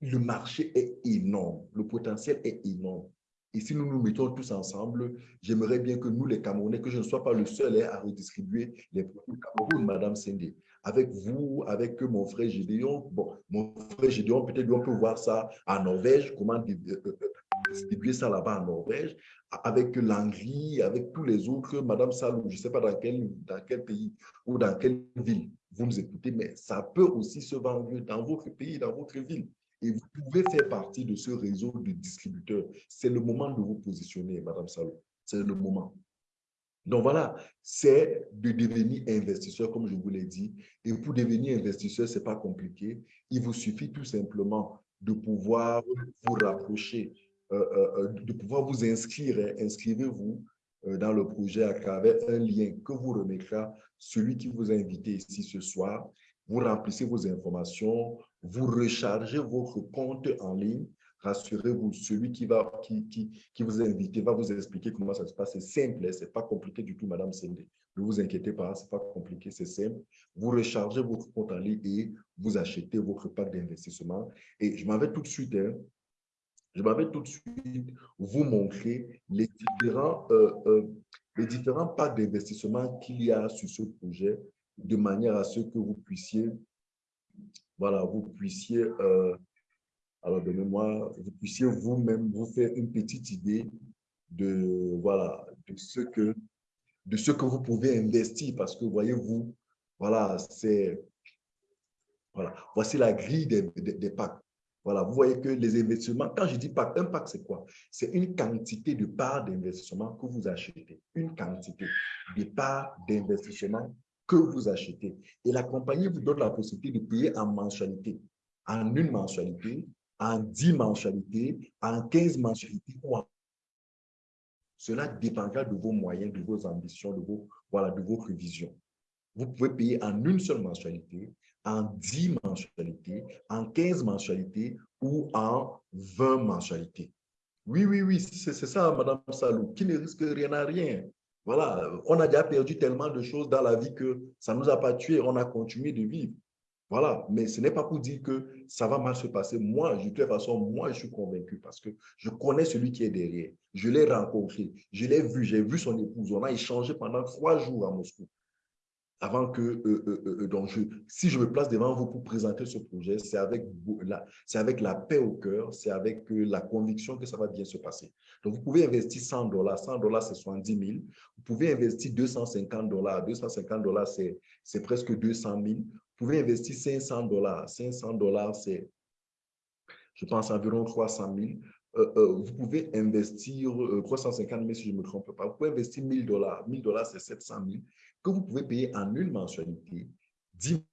le marché est énorme, le potentiel est énorme. Et si nous nous mettons tous ensemble, j'aimerais bien que nous, les Camerounais, que je ne sois pas le seul hein, à redistribuer les produits du Cameroun, Madame Sendé avec vous, avec mon frère Gédéon. Bon, mon frère Gédéon, peut-être on peut voir ça en Norvège, comment euh, euh, distribuer ça là-bas en Norvège, avec l'Angry, avec tous les autres, Madame Salou, je ne sais pas dans quel, dans quel pays ou dans quelle ville vous nous écoutez, mais ça peut aussi se vendre dans votre pays, dans votre ville. Et vous pouvez faire partie de ce réseau de distributeurs. C'est le moment de vous positionner, Madame Salou. C'est le moment. Donc voilà, c'est de devenir investisseur, comme je vous l'ai dit. Et pour devenir investisseur, ce n'est pas compliqué. Il vous suffit tout simplement de pouvoir vous rapprocher, de pouvoir vous inscrire. Hein. Inscrivez-vous dans le projet à travers un lien que vous remettra celui qui vous a invité ici ce soir. Vous remplissez vos informations, vous rechargez votre compte en ligne rassurez-vous, celui qui, va, qui, qui, qui, vous a invité va vous expliquer comment ça se passe. C'est simple, hein, ce n'est pas compliqué du tout, Madame Sende. Ne vous inquiétez pas, ce n'est pas compliqué, c'est simple. Vous rechargez votre compte en ligne et vous achetez votre pack d'investissement. Et je m'en vais tout de suite, hein, je m'en vais tout de suite vous montrer les différents, euh, euh, les différents packs d'investissement qu'il y a sur ce projet de manière à ce que vous puissiez, voilà, vous puissiez euh, alors donnez-moi, vous puissiez vous-même vous faire une petite idée de, voilà, de, ce que, de ce que vous pouvez investir parce que voyez-vous, voilà, c'est, voilà, voici la grille des, packs. Voilà, vous voyez que les investissements, quand je dis pack, un pack, c'est quoi? C'est une quantité de parts d'investissement que vous achetez. Une quantité de parts d'investissement que vous achetez. Et la compagnie vous donne la possibilité de payer en mensualité. En une mensualité, en 10 mensualités, en 15 mensualités Cela dépendra de vos moyens, de vos ambitions, de, vos, voilà, de votre vision. Vous pouvez payer en une seule mensualité, en 10 mensualités, en 15 mensualités ou en 20 mensualités. Oui, oui, oui, c'est ça, Madame Salou, qui ne risque rien à rien. Voilà, on a déjà perdu tellement de choses dans la vie que ça ne nous a pas tués, on a continué de vivre. Voilà, mais ce n'est pas pour dire que ça va mal se passer. Moi, de toute façon, moi, je suis convaincu parce que je connais celui qui est derrière. Je l'ai rencontré, je l'ai vu, j'ai vu son épouse. On a échangé pendant trois jours à Moscou avant que, euh, euh, euh, donc je, si je me place devant vous pour présenter ce projet, c'est avec, la, paix au cœur, c'est avec la conviction que ça va bien se passer. Donc, vous pouvez investir 100 dollars, 100 dollars, c'est 70 000. Vous pouvez investir 250 dollars, 250 dollars, c'est presque 200 000. Vous pouvez investir 500 dollars, 500 dollars, c'est, je pense, environ 300 000. vous pouvez investir 350 000 si je ne me trompe pas. Vous pouvez investir 1000 dollars. 1000 dollars, c'est 700 000 que vous pouvez payer en une mensualité, 10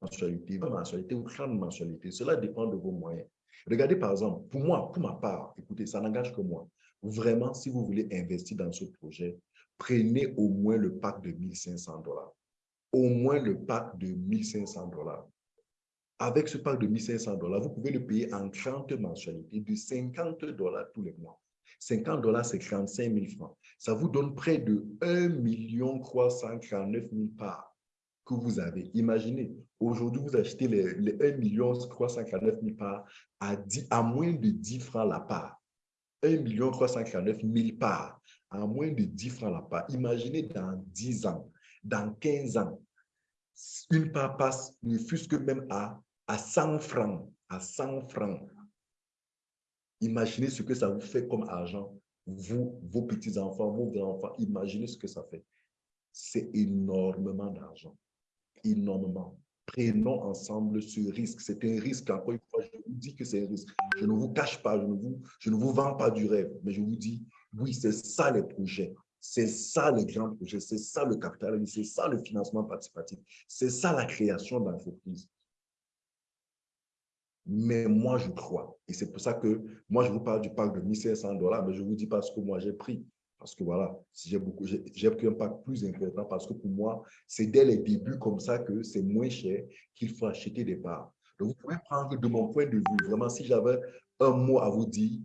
mensualités, 20 mensualités ou 30 mensualités. Cela dépend de vos moyens. Regardez par exemple, pour moi, pour ma part, écoutez, ça n'engage que moi. Vraiment, si vous voulez investir dans ce projet, prenez au moins le pack de 1500 dollars. Au moins le pack de 1500 dollars. Avec ce pack de 1500 dollars, vous pouvez le payer en 30 mensualités de 50 dollars tous les mois. 50 dollars, c'est 35 000 francs. Ça vous donne près de 1 349 000 parts que vous avez. Imaginez, aujourd'hui, vous achetez les, les 1 349 000 parts à, 10, à moins de 10 francs la part. 1 349 000 parts à moins de 10 francs la part. Imaginez dans 10 ans, dans 15 ans, une part passe ne fût-ce que même à, à 100 francs, à 100 francs. Imaginez ce que ça vous fait comme argent. Vous, vos petits-enfants, vos grands-enfants, imaginez ce que ça fait. C'est énormément d'argent. Énormément. Prenons ensemble ce risque. C'est un risque. Encore une fois, je vous dis que c'est un risque. Je ne vous cache pas, je ne vous, je ne vous vends pas du rêve, mais je vous dis, oui, c'est ça les projets. C'est ça les grands projets, c'est ça le capital, c'est ça le financement participatif, c'est ça la création d'entreprise. Mais moi, je crois. Et c'est pour ça que moi, je vous parle du pack de 1500 dollars, mais je vous dis pas ce que moi j'ai pris. Parce que voilà, j'ai beaucoup, j'ai pris un pack plus important parce que pour moi, c'est dès les débuts comme ça que c'est moins cher qu'il faut acheter des parts. Donc, vous pouvez prendre de mon point de vue, vraiment, si j'avais un mot à vous dire,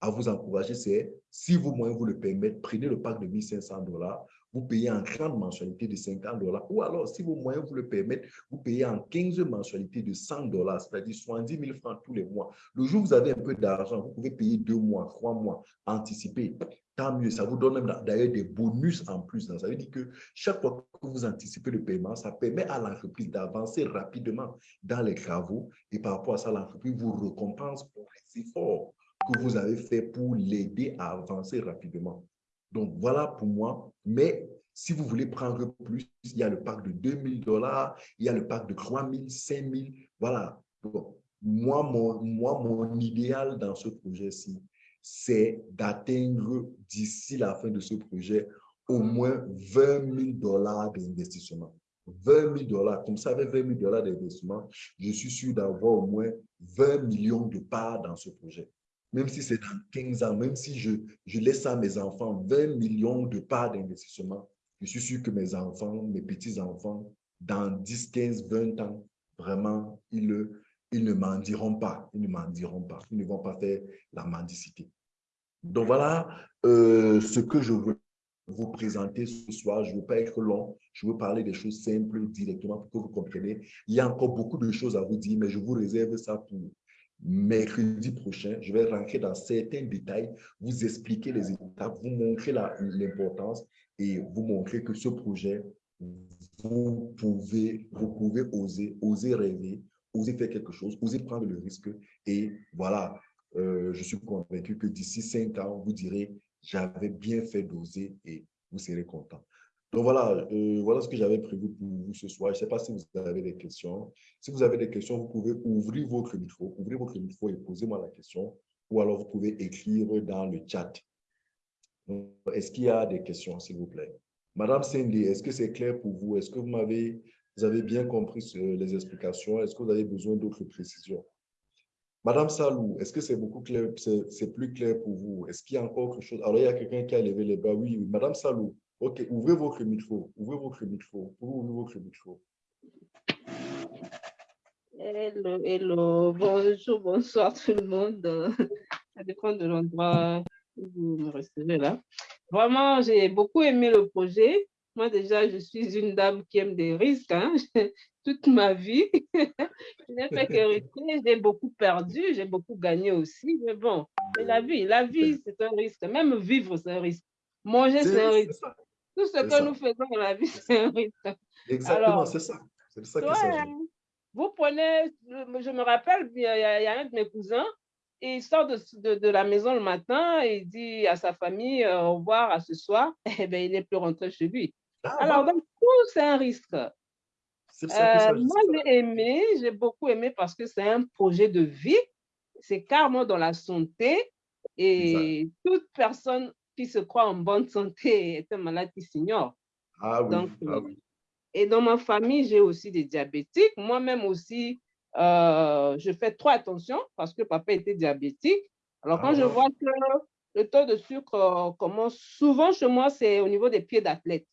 à vous encourager, c'est si vos moyens vous le permettent, prenez le pack de 1500 dollars, vous payez en 30 mensualités de 50 dollars. Ou alors, si vos moyens vous le permettent, vous payez en 15 mensualités de 100 dollars, c'est-à-dire 70 000 francs tous les mois. Le jour où vous avez un peu d'argent, vous pouvez payer deux mois, trois mois, anticiper. Tant mieux, ça vous donne d'ailleurs des bonus en plus. Ça veut dire que chaque fois que vous anticipez le paiement, ça permet à l'entreprise d'avancer rapidement dans les travaux et par rapport à ça, l'entreprise vous récompense pour les efforts que vous avez fait pour l'aider à avancer rapidement. Donc, voilà pour moi. Mais si vous voulez prendre plus, il y a le pack de 2000 dollars, il y a le pack de 3000, 5000. Voilà. moi, mon, moi, mon idéal dans ce projet-ci, c'est d'atteindre d'ici la fin de ce projet au moins 20 000 dollars d'investissement. 20 000 dollars. Comme ça, avec 20 000 dollars d'investissement, je suis sûr d'avoir au moins 20 millions de parts dans ce projet même si c'est dans 15 ans, même si je, je laisse à mes enfants 20 millions de parts d'investissement, je suis sûr que mes enfants, mes petits-enfants, dans 10, 15, 20 ans, vraiment, ils, ils ne m'en diront pas. Ils ne m'en diront pas. Ils ne vont pas faire la mendicité. Donc voilà euh, ce que je veux vous présenter ce soir. Je ne veux pas être long. Je veux parler des choses simples directement pour que vous compreniez. Il y a encore beaucoup de choses à vous dire, mais je vous réserve ça pour mercredi prochain, je vais rentrer dans certains détails, vous expliquer les étapes, vous montrer l'importance et vous montrer que ce projet, vous pouvez, vous pouvez oser, oser rêver, oser faire quelque chose, oser prendre le risque. Et voilà, euh, je suis convaincu que d'ici cinq ans, vous direz, j'avais bien fait d'oser et vous serez content. Donc voilà, euh, voilà ce que j'avais prévu pour vous ce soir. Je ne sais pas si vous avez des questions. Si vous avez des questions, vous pouvez ouvrir votre micro, ouvrir votre micro et poser-moi la question. Ou alors vous pouvez écrire dans le chat. Est-ce qu'il y a des questions, s'il vous plaît? Madame Cindy, est-ce que c'est clair pour vous? Est-ce que vous m'avez vous avez bien compris les explications? Est-ce que vous avez besoin d'autres précisions? Madame Salou, est-ce que c'est beaucoup clair, c'est plus clair pour vous? Est-ce qu'il y a encore quelque chose? Alors, il y a quelqu'un qui a levé les bras. Oui. Madame Salou, Ok, ouvrez votre micro. Ouvrez votre micro. Ouvrez votre micro. Hello, hello. Bonjour, bonsoir tout le monde. Ça dépend de l'endroit où vous me recevez là. Vraiment, j'ai beaucoup aimé le projet. Moi, déjà, je suis une dame qui aime des risques. Hein. toute ma vie. je n'ai fait qu'hériter, j'ai beaucoup perdu, j'ai beaucoup gagné aussi. Mais bon, c'est la vie. La vie, c'est un risque. Même vivre, c'est un risque. Manger, c'est un risque. Tout ce que nous faisons dans la vie, c'est un risque. Exactement, c'est ça. C'est ça qui s'agit. Vous prenez, je me rappelle, il y, a, un de mes cousins, il sort de, de, la maison le matin et il dit à sa famille euh, au revoir à ce soir, eh bien, il n'est plus rentré chez lui. Ah, Alors, donc, tout, c'est un risque. Euh, moi, j'ai aimé, j'ai beaucoup aimé parce que c'est un projet de vie, c'est carrément dans la santé et toute personne qui se croit en bonne santé est un malade qui s'ignore. Ah oui, ah oui. Et dans ma famille, j'ai aussi des diabétiques. Moi-même aussi, euh, je fais trop attention parce que papa était diabétique. Alors, quand je ah. vois que le taux de sucre euh, commence, souvent chez moi, c'est au niveau des pieds d'athlète.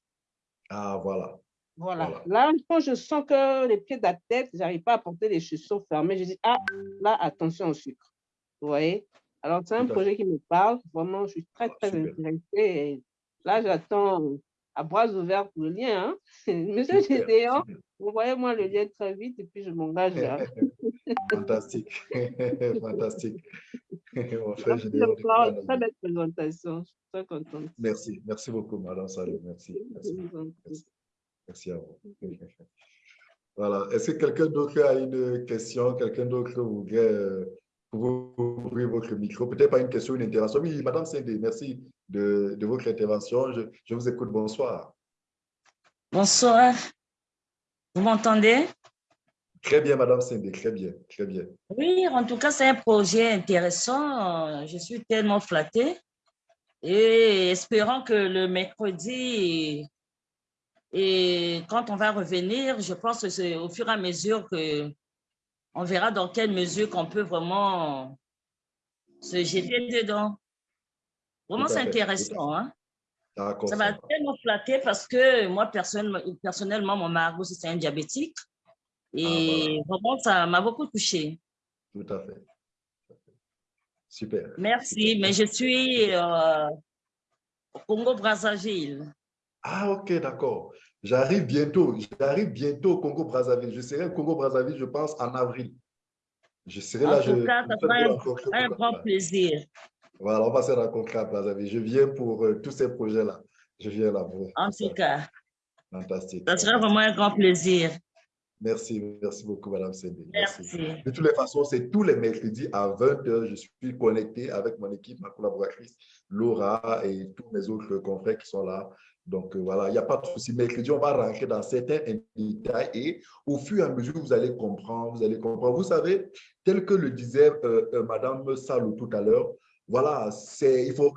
Ah, voilà. Voilà. Là, quand je sens que les pieds d'athlète, je n'arrive pas à porter les chaussures fermées, je dis, ah, là, attention au sucre. Vous voyez? Alors, c'est un projet qui me parle. Vraiment, je suis très, ah, très intéressée. là, j'attends à bras ouverts le lien. Hein? Monsieur Gédéon, vous voyez moi le lien très vite et puis je m'engage. Fantastique. Fantastique. Très belle présentation. Je suis très contente. Merci. Merci beaucoup, Madame Salou. Merci. Merci. à vous. Voilà. Est-ce que quelqu'un d'autre a une question? Quelqu'un d'autre voudrait euh, ouvrir votre micro? Peut-être pas une question, une interaction. Oui, Madame Sindé, merci de, votre intervention. Je, vous écoute. Bonsoir. Bonsoir. Vous m'entendez? Très bien, Madame Cindy, très bien, très bien. Oui, en tout cas, c'est un projet intéressant. Je suis tellement flattée et espérant que le mercredi, et quand on va revenir, je pense que c'est au fur et à mesure que on verra dans quelle mesure qu'on peut vraiment se jeter dedans. Vraiment, c'est intéressant. Hein? Ça m'a tellement flatté parce que moi, personnellement, mon mari, c'est un diabétique. Et ah, vraiment, ça m'a beaucoup touché. Tout à fait. Super. Merci, mais je suis euh, au Congo-Brazzaville. Ah, ok, d'accord. J'arrive bientôt. J'arrive bientôt au Congo-Brazzaville. Je serai au Congo-Brazzaville, je pense, en avril. Je serai là. En tout cas, ça sera un, un grand plaisir. Voilà, on va se rencontrer à Brazzaville. Je viens pour euh, tous ces projets-là. Je viens là. Pour en tout cas. Fantastique. Ça sera vraiment un grand plaisir. Merci, merci beaucoup, Madame Sédé. Merci. De toutes les façons, c'est tous les mercredis à 20h. Je suis connecté avec mon équipe, ma collaboratrice Laura et tous mes autres confrères qui sont là. Donc euh, voilà, il n'y a pas de souci. Mercredi, on va rentrer dans certains détails et au fur et à mesure, vous allez comprendre, vous allez comprendre. Vous savez, tel que le disait euh, Madame Salou tout à l'heure, voilà, c'est il faut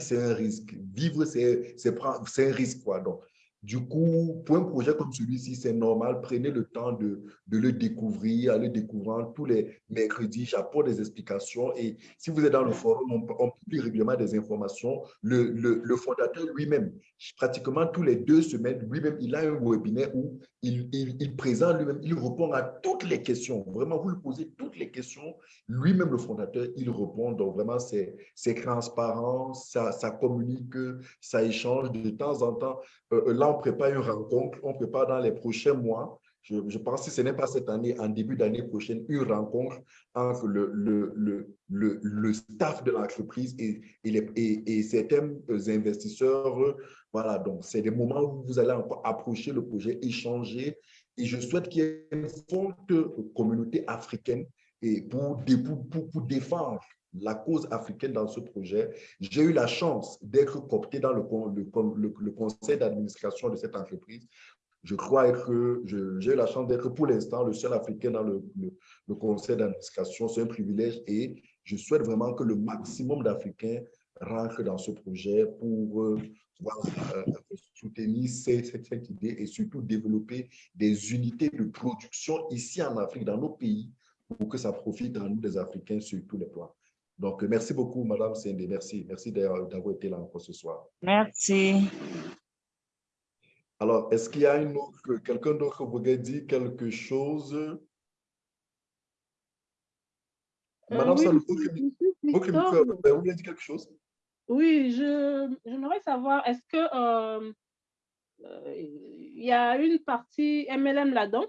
c'est un risque. Vivre, c'est un risque. Quoi. Donc, du coup, pour un projet comme celui-ci, c'est normal, prenez le temps de, de, le découvrir, aller découvrant tous les mercredis, j'apporte des explications et si vous êtes dans le forum, on, publie régulièrement des informations. Le, le, le fondateur lui-même, pratiquement tous les deux semaines, lui-même, il a un webinaire où il, il, présente lui-même, il répond à toutes les questions. Vraiment, vous lui posez toutes les questions, lui-même, le fondateur, il répond. Donc, vraiment, c'est transparent, ça, ça communique, ça échange de temps en temps. Euh, euh, on prépare une rencontre, on prépare dans les prochains mois. Je, pense que ce n'est pas cette année, en début d'année prochaine, une rencontre entre le, le, le, le, staff de l'entreprise et, et, et, certains investisseurs. Voilà, donc c'est des moments où vous allez approcher le projet, échanger. Et je souhaite qu'il y ait une forte communauté africaine et pour, pour, pour défendre la cause africaine dans ce projet. J'ai eu la chance d'être coopté dans le, conseil d'administration de cette entreprise. Je crois que j'ai eu la chance d'être pour l'instant le seul Africain dans le, conseil d'administration. C'est un privilège et je souhaite vraiment que le maximum d'Africains rentrent dans ce projet pour euh, euh, soutenir cette, idée et surtout développer des unités de production ici en Afrique, dans nos pays, pour que ça profite à nous, des Africains, sur tous les plans. Donc, merci beaucoup, Madame Sende. Merci. Merci d'avoir été là encore ce soir. Merci. Alors, est-ce qu'il y a quelqu'un d'autre qui voudrait dire quelque chose? Euh, Madame oui, vous voulez dire quelque chose? Oui, je j'aimerais savoir, est-ce que euh, euh, il y a une partie MLM là-dedans?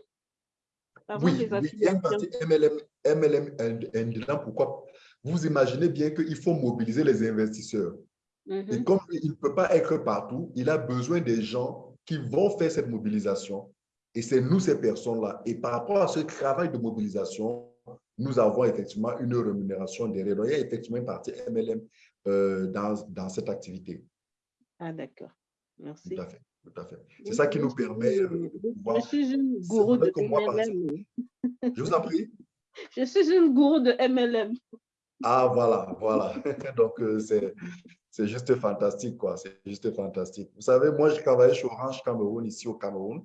Oui, il y a une partie MLM, MLM dedans. Pourquoi Vous imaginez bien qu'il faut mobiliser les investisseurs. Et mm-hmm. comme il ne peut pas être partout, il a besoin des gens qui vont faire cette mobilisation. Et c'est nous, ces personnes-là. Et par rapport à ce travail de mobilisation, nous avons effectivement une rémunération derrière. Donc, il y a effectivement une partie MLM euh, dans, dans cette activité. Ah, d'accord. Merci. Tout à fait. Tout à fait. C'est ça qui nous permet euh, de pouvoir... Je suis une gourou de MLM. Je vous en prie. Je suis une gourou de MLM. Ah, voilà, voilà. Donc, euh, c'est juste fantastique, quoi. C'est juste fantastique. Vous savez, moi, je travaillais chez Orange Cameroun, ici au Cameroun.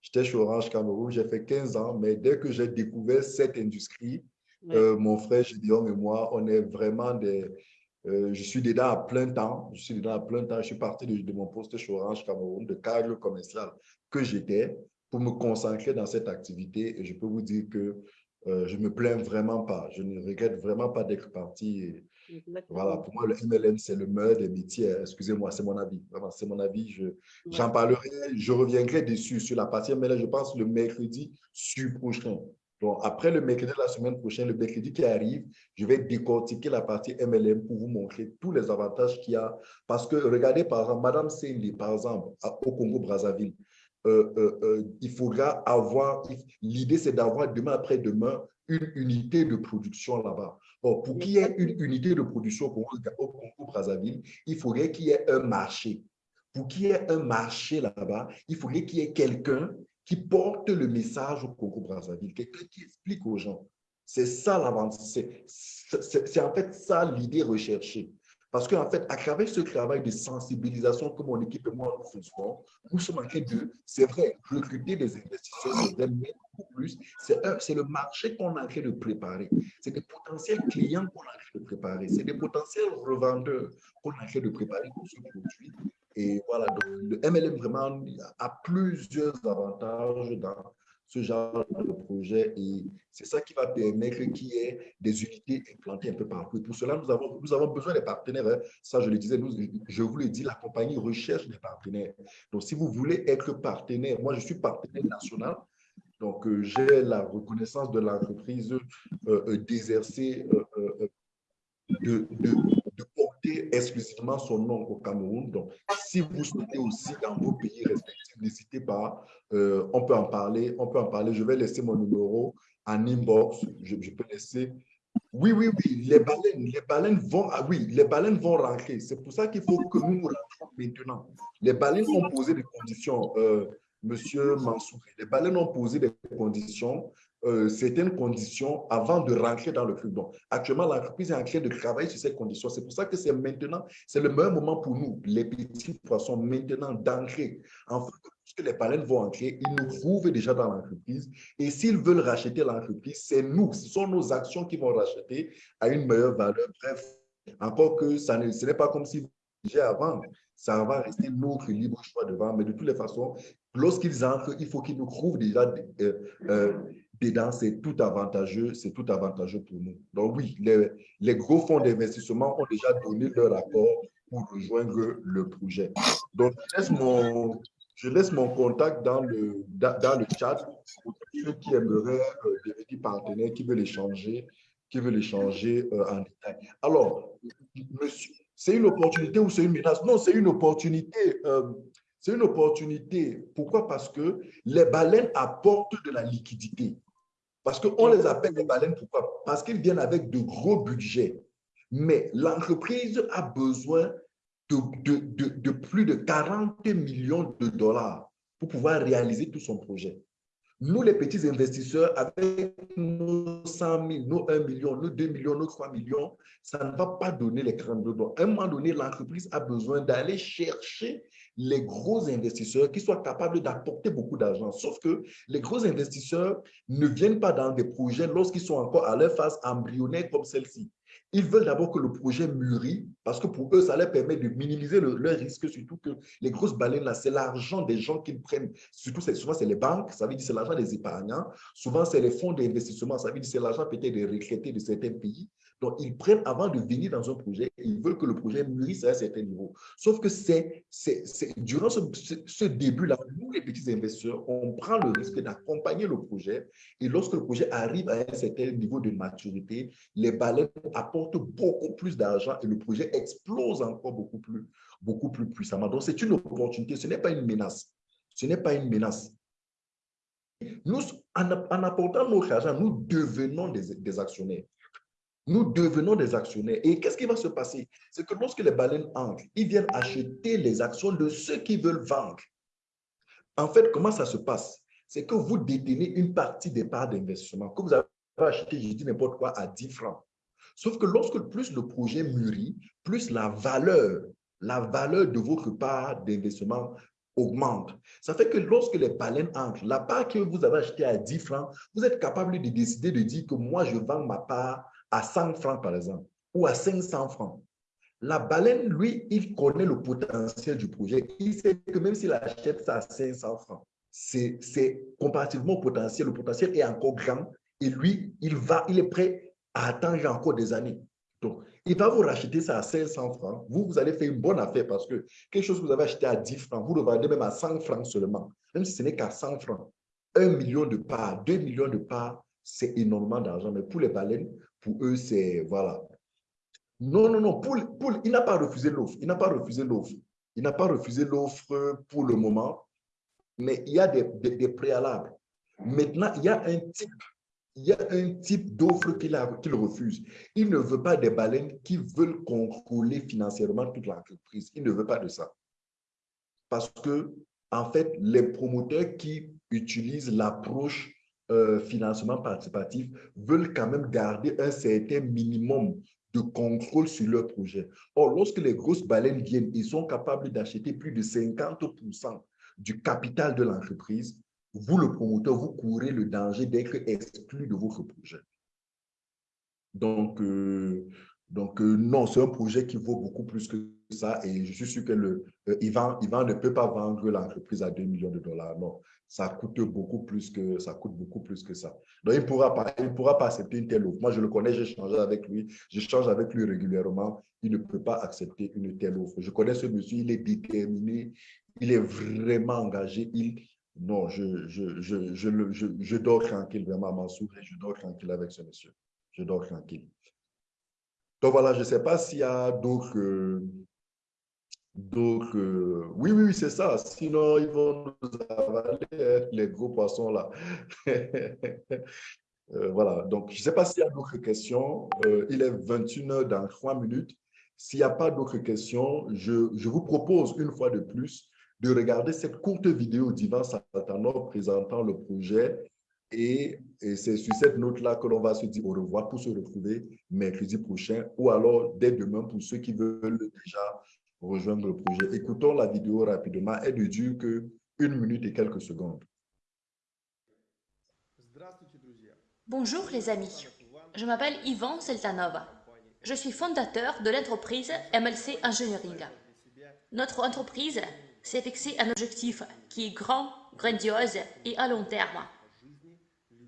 J'étais chez Orange Cameroun, j'ai fait 15 ans, mais dès que j'ai découvert cette industrie, euh, mon frère Gédéon et moi, on est vraiment des... Euh, je suis dedans à plein temps. Je suis dedans à plein temps. Je suis parti de, mon poste chez Orange Cameroun, de cadre commercial que j'étais, pour me concentrer dans cette activité. Et je peux vous dire que euh, je ne me plains vraiment pas. Je ne regrette vraiment pas d'être parti. voilà, pour moi, le MLM, c'est le meilleur des métiers. Excusez-moi, c'est mon avis. Vraiment, c'est mon avis. J'en parlerai, je reviendrai dessus sur la partie MLM, je pense, le mercredi prochain. Donc, après le mercredi de la semaine prochaine, le mercredi qui arrive, je vais décortiquer la partie MLM pour vous montrer tous les avantages qu'il y a. Parce que, regardez, par exemple, Madame Cindy, par exemple, au Congo-Brazzaville, euh, euh, euh, il faudra avoir, l'idée c'est d'avoir demain après-demain une unité de production là-bas. Bon, pour qu'il y ait une unité de production au Congo-Brazzaville, il faudrait qu'il y ait un marché. Pour qu'il y ait un marché là-bas, il faudrait qu'il y ait quelqu'un qui porte le message au Congo-Brazzaville, quelqu'un qui explique aux gens. C'est ça l'avancée. C'est en fait ça l'idée recherchée. Parce qu'en fait, à travers ce travail de sensibilisation que mon équipe et moi nous faisons, nous sommes en train de, c'est vrai, recruter des investisseurs, mais beaucoup plus. C'est le marché qu'on est en train de préparer. C'est des potentiels clients qu'on est en train de préparer. C'est des potentiels revendeurs qu'on est en train de préparer pour ce produit. Et voilà, donc le MLM vraiment a plusieurs avantages dans ce genre de projet et c'est ça qui va permettre qu'il y ait des unités implantées un peu partout. Et pour cela, nous avons, nous avons besoin des partenaires. Ça, je le disais, nous, je vous le dis, la compagnie recherche des partenaires. Donc, si vous voulez être partenaire, moi, je suis partenaire national. Donc, euh, j'ai la reconnaissance de l'entreprise euh, euh, d'exercer, de, de, exclusivement son nom au Cameroun. Donc, si vous souhaitez aussi dans vos pays respectifs, n'hésitez pas, euh, on peut en parler, on peut en parler. Je vais laisser mon numéro en inbox, je, peux laisser. Oui, oui, oui, les baleines, les baleines vont, ah oui, les baleines vont rentrer. C'est pour ça qu'il faut que nous nous maintenant. Les baleines ont posé des conditions, euh, Monsieur Mansour. Les baleines ont posé des conditions euh, certaines conditions avant de rentrer dans le club. Donc, actuellement, l'entreprise est en train de travailler sur ces conditions. C'est pour ça que c'est maintenant, c'est le meilleur moment pour nous, les petits poissons, maintenant d'entrer. Enfin, que les baleines vont entrer, ils nous trouvent déjà dans l'entreprise. Et s'ils veulent racheter l'entreprise, c'est nous, ce sont nos actions qui vont racheter à une meilleure valeur. Bref, encore que ça ne, ce n'est pas comme si j'ai avant, ça va rester notre libre choix de vendre. Mais de toutes les façons, lorsqu'ils entrent, il faut qu'ils nous trouvent déjà euh, euh, dedans, c'est tout avantageux, c'est tout avantageux pour nous. Donc oui, les, les gros fonds d'investissement ont déjà donné leur accord pour rejoindre le projet. Donc, je laisse mon, je laisse mon contact dans le, dans, le chat pour ceux qui aimeraient euh, devenir partenaires, qui veulent échanger, qui veulent échanger euh, en détail. Alors, monsieur, c'est une opportunité ou c'est une menace? Non, c'est une opportunité. Euh, c'est une opportunité. Pourquoi? Parce que les baleines apportent de la liquidité. Parce qu'on les appelle les baleines, pourquoi? Parce qu'ils viennent avec de gros budgets. Mais l'entreprise a besoin de, de, de, plus de 40 millions de dollars pour pouvoir réaliser tout son projet. Nous, les petits investisseurs, avec nos 100 000, nos 1 million, nos 2 millions, nos 3 millions, ça ne va pas donner les 42 dollars. À un moment donné, l'entreprise a besoin d'aller chercher les gros investisseurs qui soient capables d'apporter beaucoup d'argent. Sauf que les gros investisseurs ne viennent pas dans des projets lorsqu'ils sont encore à leur phase embryonnaire comme celle-ci. Ils veulent d'abord que le projet mûrit parce que pour eux, ça leur permet de minimiser le, leur risque, surtout que les grosses baleines, là, c'est l'argent des gens qu'ils prennent. Surtout, souvent, c'est les banques, ça veut dire c'est l'argent des épargnants. Souvent, c'est les fonds d'investissement, ça veut dire c'est l'argent peut-être des retraités de certains pays. Donc, ils prennent, avant de venir dans un projet, ils veulent que le projet mûrisse à un certain niveau. Sauf que c'est durant ce, ce début-là, nous, les petits investisseurs, on prend le risque d'accompagner le projet. Et lorsque le projet arrive à un certain niveau de maturité, les baleines apportent beaucoup plus d'argent et le projet explose encore beaucoup plus, beaucoup plus puissamment. Donc, c'est une opportunité, ce n'est pas une menace. Ce n'est pas une menace. Nous, en, apportant notre argent, nous devenons des, actionnaires. Nous devenons des actionnaires. Et qu'est-ce qui va se passer? C'est que lorsque les baleines entrent, ils viennent acheter les actions de ceux qui veulent vendre. En fait, comment ça se passe? C'est que vous détenez une partie des parts d'investissement que vous avez acheté, je dis n'importe quoi, à 10 francs. Sauf que lorsque plus le projet mûrit, plus la valeur, la valeur de votre part d'investissement augmente. Ça fait que lorsque les baleines entrent, la part que vous avez achetée à 10 francs, vous êtes capable de décider de dire que moi, je vends ma part à 100 francs, par exemple, ou à 500 francs. La baleine, lui, il connaît le potentiel du projet. Il sait que même s'il achète ça à 500 francs, c'est comparativement au potentiel. Le potentiel est encore grand et lui, il, va, il est prêt à attendre encore des années. Donc, il va vous racheter ça à 500 francs. Vous, vous allez faire une bonne affaire parce que quelque chose que vous avez acheté à 10 francs, vous le vendez même à 100 francs seulement, même si ce n'est qu'à 100 francs. Un million de parts, deux millions de parts, c'est énormément d'argent. Mais pour les baleines, pour eux, c'est, voilà. Non, non, non, il n'a pas refusé l'offre. Il n'a pas refusé l'offre. Il n'a pas refusé l'offre pour le moment, mais il y a des, des préalables. Maintenant, il y a un type il y a un type d'offre qu'il refuse. Il ne veut pas des baleines qui veulent contrôler financièrement toute l'entreprise. Il ne veut pas de ça. Parce que, en fait, les promoteurs qui utilisent l'approche euh, financement participatif veulent quand même garder un certain minimum de contrôle sur leur projet. Or, lorsque les grosses baleines viennent, ils sont capables d'acheter plus de 50 du capital de l'entreprise vous, le promoteur, vous courez le danger d'être exclu de votre projet. Donc, euh, donc euh, non, c'est un projet qui vaut beaucoup plus que ça et je suis sûr que le, euh, Ivan, ne peut pas vendre l'entreprise à 2 millions de dollars. Non, ça coûte beaucoup plus que ça. Coûte beaucoup plus que ça. Donc, il ne pourra, pas, il pourra pas accepter une telle offre. Moi, je le connais, j'ai changé avec lui, j'échange avec lui régulièrement. Il ne peut pas accepter une telle offre. Je connais ce monsieur, il est déterminé, il est vraiment engagé, il, non, je, je, je, je, je dors tranquille, vraiment, Mansour, et je dors tranquille avec ce monsieur. Je dors tranquille. Donc voilà, je ne sais pas s'il y a d'autres... d'autres oui, oui, c'est ça. Sinon, ils vont nous avaler, hein, les gros poissons là. Euh, voilà, donc je ne sais pas s'il y a d'autres questions. Euh, il est 21 heures dans 3 minutes. S'il n'y a pas d'autres questions, je, je vous propose une fois de plus de regarder cette courte vidéo d'Ivan Saltanov présentant le projet. Et, c'est sur cette note-là que l'on va se dire au revoir pour se retrouver mercredi prochain ou alors dès demain pour ceux qui veulent déjà rejoindre le projet. Écoutons la vidéo rapidement. Elle ne dure que une minute et quelques secondes. Bonjour les amis, je m'appelle Ivan Seltanov. Je suis fondateur de l'entreprise MLC Engineering. Notre entreprise s'est fixé un objectif qui est grand, grandiose et à long terme.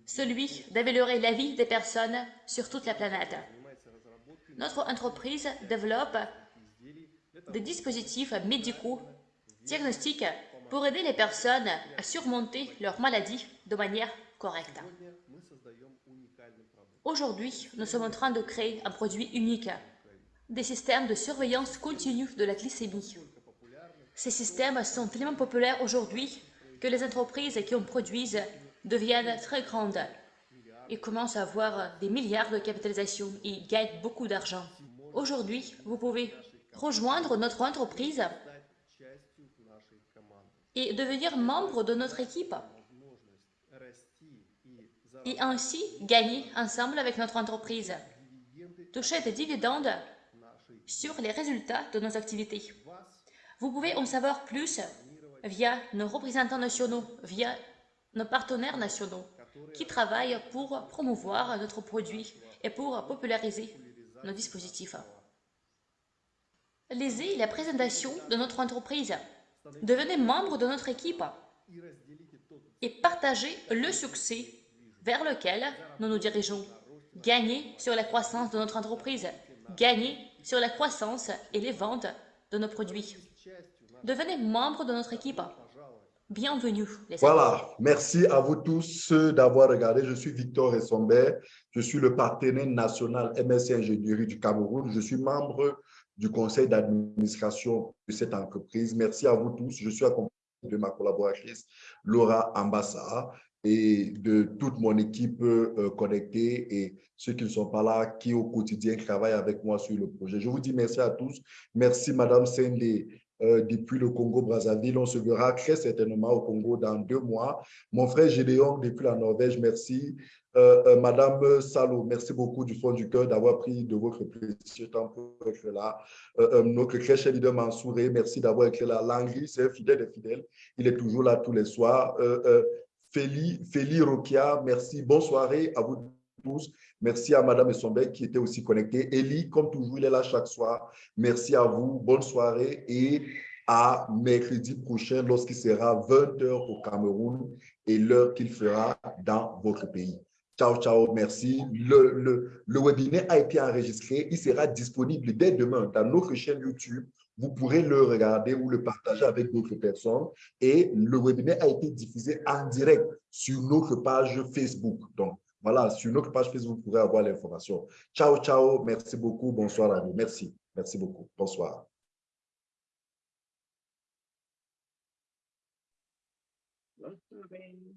Celui d'améliorer la vie des personnes sur toute la planète. Notre entreprise développe des dispositifs médicaux diagnostiques pour aider les personnes à surmonter leur maladie de manière correcte. Aujourd'hui, nous sommes en train de créer un produit unique, des systèmes de surveillance continue de la glycémie. Ces systèmes sont tellement populaires aujourd'hui que les entreprises qui en produisent deviennent très grandes et commencent à avoir des milliards de capitalisation et gagnent beaucoup d'argent. Aujourd'hui, vous pouvez rejoindre notre entreprise et devenir membre de notre équipe et ainsi gagner ensemble avec notre entreprise. Toucher des dividendes sur les résultats de nos activités. Vous pouvez en savoir plus via nos représentants nationaux, via nos partenaires nationaux qui travaillent pour promouvoir notre produit et pour populariser nos dispositifs. Lisez la présentation de notre entreprise. Devenez membre de notre équipe et partagez le succès vers lequel nous nous dirigeons Gagner sur la croissance de notre entreprise. Gagner sur la croissance et les ventes de nos produits. Devenez membre de notre équipe. Bienvenue. Voilà, merci à vous tous d'avoir regardé. Je suis Victor Essomber, je suis le partenaire national MSC Ingénierie du Cameroun. Je suis membre du conseil d'administration de cette entreprise. Merci à vous tous. Je suis accompagné de ma collaboratrice Laura Ambassa et de toute mon équipe euh, connectée et ceux qui ne sont pas là, qui au quotidien travaillent avec moi sur le projet. Je vous dis merci à tous. Merci Madame Sende euh, depuis le Congo-Brazzaville. On se verra très certainement au Congo dans deux mois. Mon frère Gédéon depuis la Norvège, merci. Euh, euh, Madame Salo, merci beaucoup du fond du cœur d'avoir pris de votre précieux temps pour être là. Notre crèche leader Mansouré, merci d'avoir été là. Langry, c'est fidèle et fidèle. Il est toujours là tous les soirs. Féli, Féli Rokia, merci. Bonne soirée à vous tous. Merci à Madame Essombec qui était aussi connectée. Elie, comme toujours, il est là chaque soir. Merci à vous. Bonne soirée et à mercredi prochain lorsqu'il sera 20h au Cameroun et l'heure qu'il fera dans votre pays. Ciao, ciao, merci. Le, le, le webinaire a été enregistré. Il sera disponible dès demain dans notre chaîne YouTube. Vous pourrez le regarder ou le partager avec d'autres personnes. Et le webinaire a été diffusé en direct sur notre page Facebook. Donc, voilà, sur notre page Facebook, vous pourrez avoir l'information. Ciao, ciao. Merci beaucoup. Bonsoir à vous. Merci. Merci beaucoup. Bonsoir. Soirée.